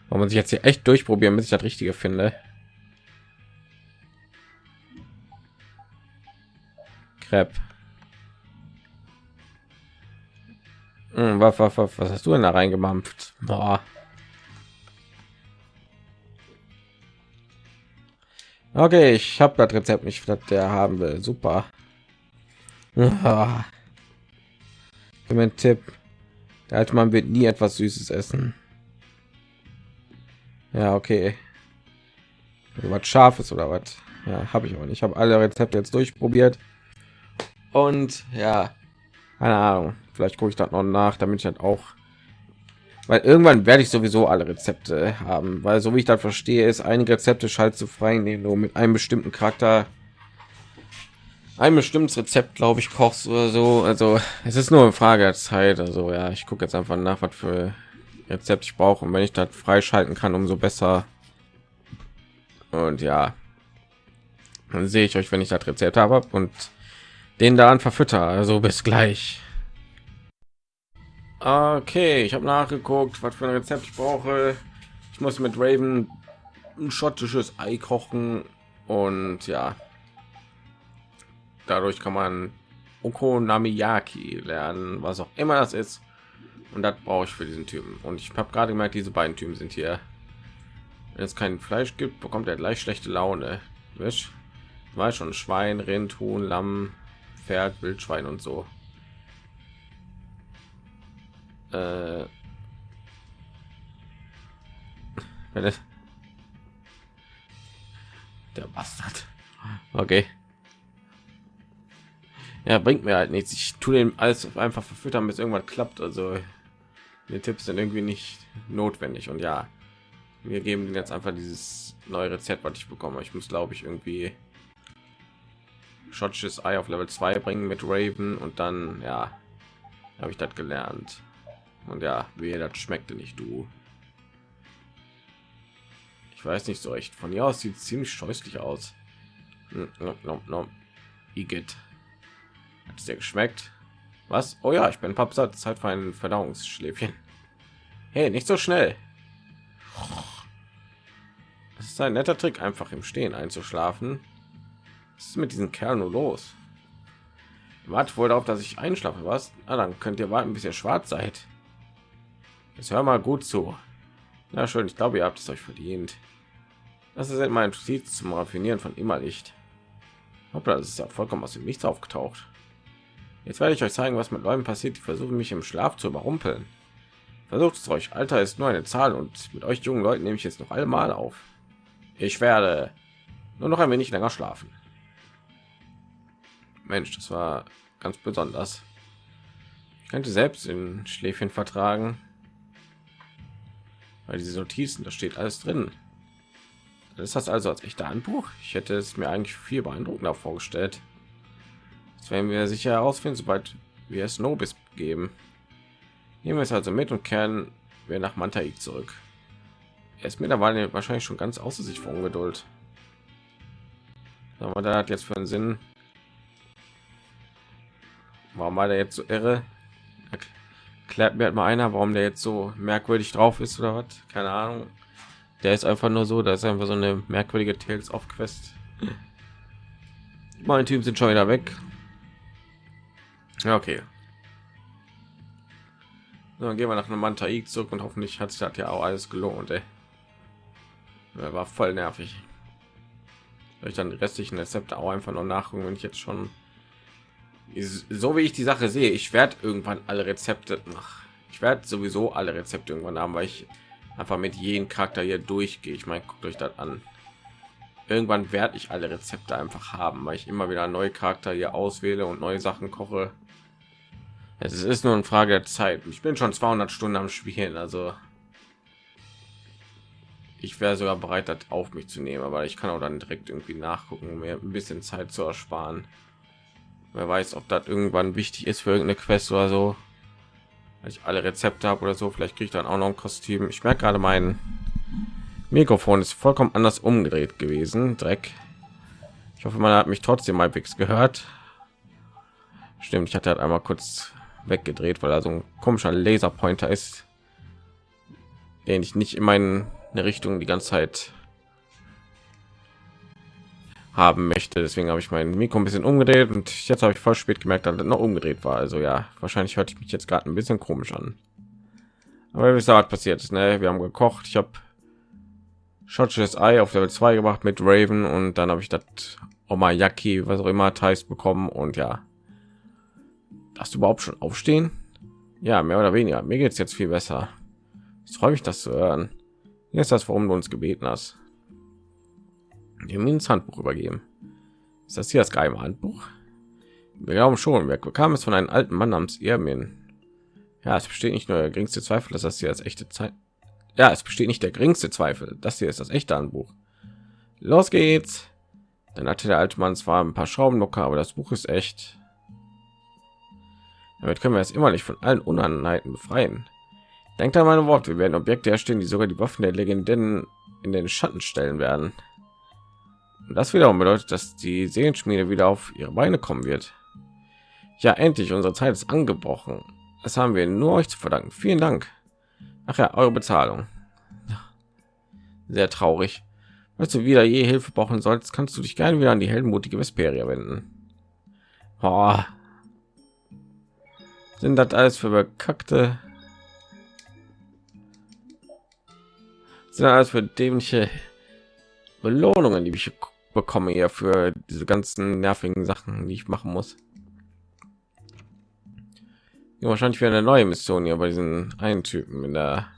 Man muss jetzt hier echt durchprobieren, bis ich das Richtige finde. Crepe. Hm, was, was, was, was hast du denn da reingemampft? Boah. Okay, ich habe das Rezept nicht, das der haben will. Super. Ah. Gib mir einen Tipp. Der alte Mann wird nie etwas Süßes essen. Ja, okay. Was Scharfes oder was? Ja, habe ich auch nicht. Ich habe alle Rezepte jetzt durchprobiert. Und ja, keine Ahnung. Vielleicht gucke ich das noch nach, damit ich halt auch, weil irgendwann werde ich sowieso alle Rezepte haben, weil so wie ich das verstehe, ist einige Rezepte schaltet zu frei, indem du mit einem bestimmten Charakter ein bestimmtes Rezept, glaube ich, kochst oder so. Also es ist nur eine Frage der Zeit. Also ja, ich gucke jetzt einfach nach, was für Rezept ich brauche und wenn ich das freischalten kann, umso besser. Und ja, dann sehe ich euch, wenn ich das Rezept habe und den da an verfütter. Also bis gleich. Okay, ich habe nachgeguckt, was für ein Rezept ich brauche. Ich muss mit Raven ein schottisches Ei kochen und ja, dadurch kann man Okonomiyaki lernen, was auch immer das ist. Und das brauche ich für diesen Typen. Und ich habe gerade gemerkt, diese beiden Typen sind hier. Wenn es kein Fleisch gibt, bekommt er gleich schlechte Laune. Wisch? War schon Schwein, Rind, Huhn, Lamm, Pferd, Wildschwein und so. Äh, *laughs* der Bastard. Okay. Ja, bringt mir halt nichts. Ich tue den alles einfach verfüttern, bis irgendwann klappt. Also die Tipps sind irgendwie nicht notwendig. Und ja, wir geben jetzt einfach dieses neue Rezept, was ich bekomme. Ich muss, glaube ich, irgendwie schottisches Ei auf Level 2 bringen mit Raven und dann ja habe ich das gelernt. Und ja, wie das schmeckte nicht du. Ich weiß nicht so echt. Von hier aus sieht ziemlich scheußlich aus. No, no, no. Igitt. Hat es dir geschmeckt? Was? Oh ja, ich bin Papsat. Zeit für ein Verdauungsschläfchen. Hey, nicht so schnell. Das ist ein netter Trick, einfach im Stehen einzuschlafen. Was ist mit diesen Kerl nur los? Wartet wohl darauf, dass ich einschlafe, was? Na, dann könnt ihr warten, bis ihr schwarz seid. Jetzt hör mal gut zu. Na schön, ich glaube, ihr habt es euch verdient. Das ist mein Ziel zum Raffinieren von Immerlicht. Hoppla, das ist ja vollkommen aus dem Nichts aufgetaucht. Jetzt werde ich euch zeigen, was mit Leuten passiert, die versuchen, mich im Schlaf zu überrumpeln. Versucht es euch. Alter ist nur eine Zahl und mit euch jungen Leuten nehme ich jetzt noch einmal auf. Ich werde nur noch ein wenig länger schlafen. Mensch, das war ganz besonders. Ich könnte selbst in Schläfchen vertragen weil diese Notizen, da steht alles drin. Das ist das also als echter Handbuch. Ich hätte es mir eigentlich viel beeindruckender vorgestellt. Das werden wir sicher herausfinden, sobald wir es Nobis geben. Nehmen wir es also mit und kehren wir nach Mantaik zurück. Er ist mittlerweile wahrscheinlich schon ganz außer sich von Ungeduld. Aber da hat jetzt für einen Sinn. Warum war der jetzt so irre? Klärt mir halt mal einer warum der jetzt so merkwürdig drauf ist oder was. Keine ahnung. Der ist einfach nur so da ist einfach so eine merkwürdige tales of quest. Meine typen sind schon wieder weg. Ja, okay. So, dann gehen wir nach einem Mantaik zurück und hoffentlich hat sich das ja auch alles gelohnt ey. Er war voll nervig. Ich dann die restlichen Rezepte auch einfach noch nachgucken wenn ich jetzt schon so wie ich die Sache sehe, ich werde irgendwann alle Rezepte nach. Ich werde sowieso alle Rezepte irgendwann haben, weil ich einfach mit jedem Charakter hier durchgehe. Ich meine, guckt euch das an. Irgendwann werde ich alle Rezepte einfach haben, weil ich immer wieder neue Charakter hier auswähle und neue Sachen koche. Es ist nur eine Frage der Zeit. Ich bin schon 200 Stunden am Spielen, also ich wäre sogar bereit, das auf mich zu nehmen, aber ich kann auch dann direkt irgendwie nachgucken, um mir ein bisschen Zeit zu ersparen. Wer weiß, ob das irgendwann wichtig ist für irgendeine Quest oder so. Weil ich alle Rezepte habe oder so, vielleicht kriege ich dann auch noch ein Kostüm. Ich merke gerade, mein Mikrofon ist vollkommen anders umgedreht gewesen. Dreck. Ich hoffe, man hat mich trotzdem halbwegs gehört. Stimmt, ich hatte halt einmal kurz weggedreht, weil da so ein komischer Laserpointer ist, den ich nicht in meine Richtung die ganze Zeit haben möchte. Deswegen habe ich mein Mikro ein bisschen umgedreht und jetzt habe ich voll spät gemerkt, dass es noch umgedreht war. Also ja, wahrscheinlich hört ich mich jetzt gerade ein bisschen komisch an. Aber wie gesagt, passiert ist, ne? Wir haben gekocht. Ich habe schottisches Ei auf Level 2 gemacht mit Raven und dann habe ich das Omayaki, was auch immer heißt, bekommen und ja. Darfst du überhaupt schon aufstehen? Ja, mehr oder weniger. Mir geht es jetzt viel besser. Ich freue mich, das zu hören. Hier ist das, warum du uns gebeten hast. Ihm ins Handbuch übergeben. Ist das hier das geheime Handbuch? Wir glauben schon. Wir bekamen es von einem alten Mann namens Irmin. Ja, es besteht nicht nur der geringste Zweifel, dass das hier als echte Zeit. Ja, es besteht nicht der geringste Zweifel. Das hier ist das echte Handbuch. Los geht's. Dann hatte der alte Mann zwar ein paar Schrauben locker, aber das Buch ist echt. Damit können wir es immer nicht von allen Unannehmlichkeiten befreien. Denkt an meine Worte, wir werden Objekte erstellen, die sogar die Waffen der Legenden in den Schatten stellen werden. Das wiederum bedeutet, dass die Seelenschmiede wieder auf ihre Beine kommen wird. Ja, endlich, unsere Zeit ist angebrochen. Das haben wir nur euch zu verdanken. Vielen Dank. Ach ja, eure Bezahlung. Sehr traurig. Falls du wieder je Hilfe brauchen sollst, kannst du dich gerne wieder an die heldenmutige Vesperia wenden. Oh. Sind das alles für bekackte? Sind das alles für dämliche Belohnungen, die ich bekomme hier für diese ganzen nervigen Sachen, die ich machen muss? Ja, wahrscheinlich wieder eine neue Mission hier bei diesen einen Typen in der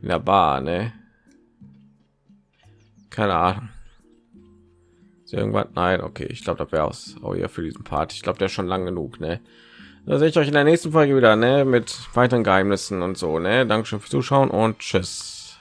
in der Bar, ne? Keine Ahnung. Ist irgendwas? Nein, okay, ich glaube, das wäre aus oh, ja für diesen Part. Ich glaube, der ist schon lang genug, ne? Da sehe ich euch in der nächsten Folge wieder, ne? Mit weiteren Geheimnissen und so, ne? Dankeschön fürs Zuschauen und tschüss.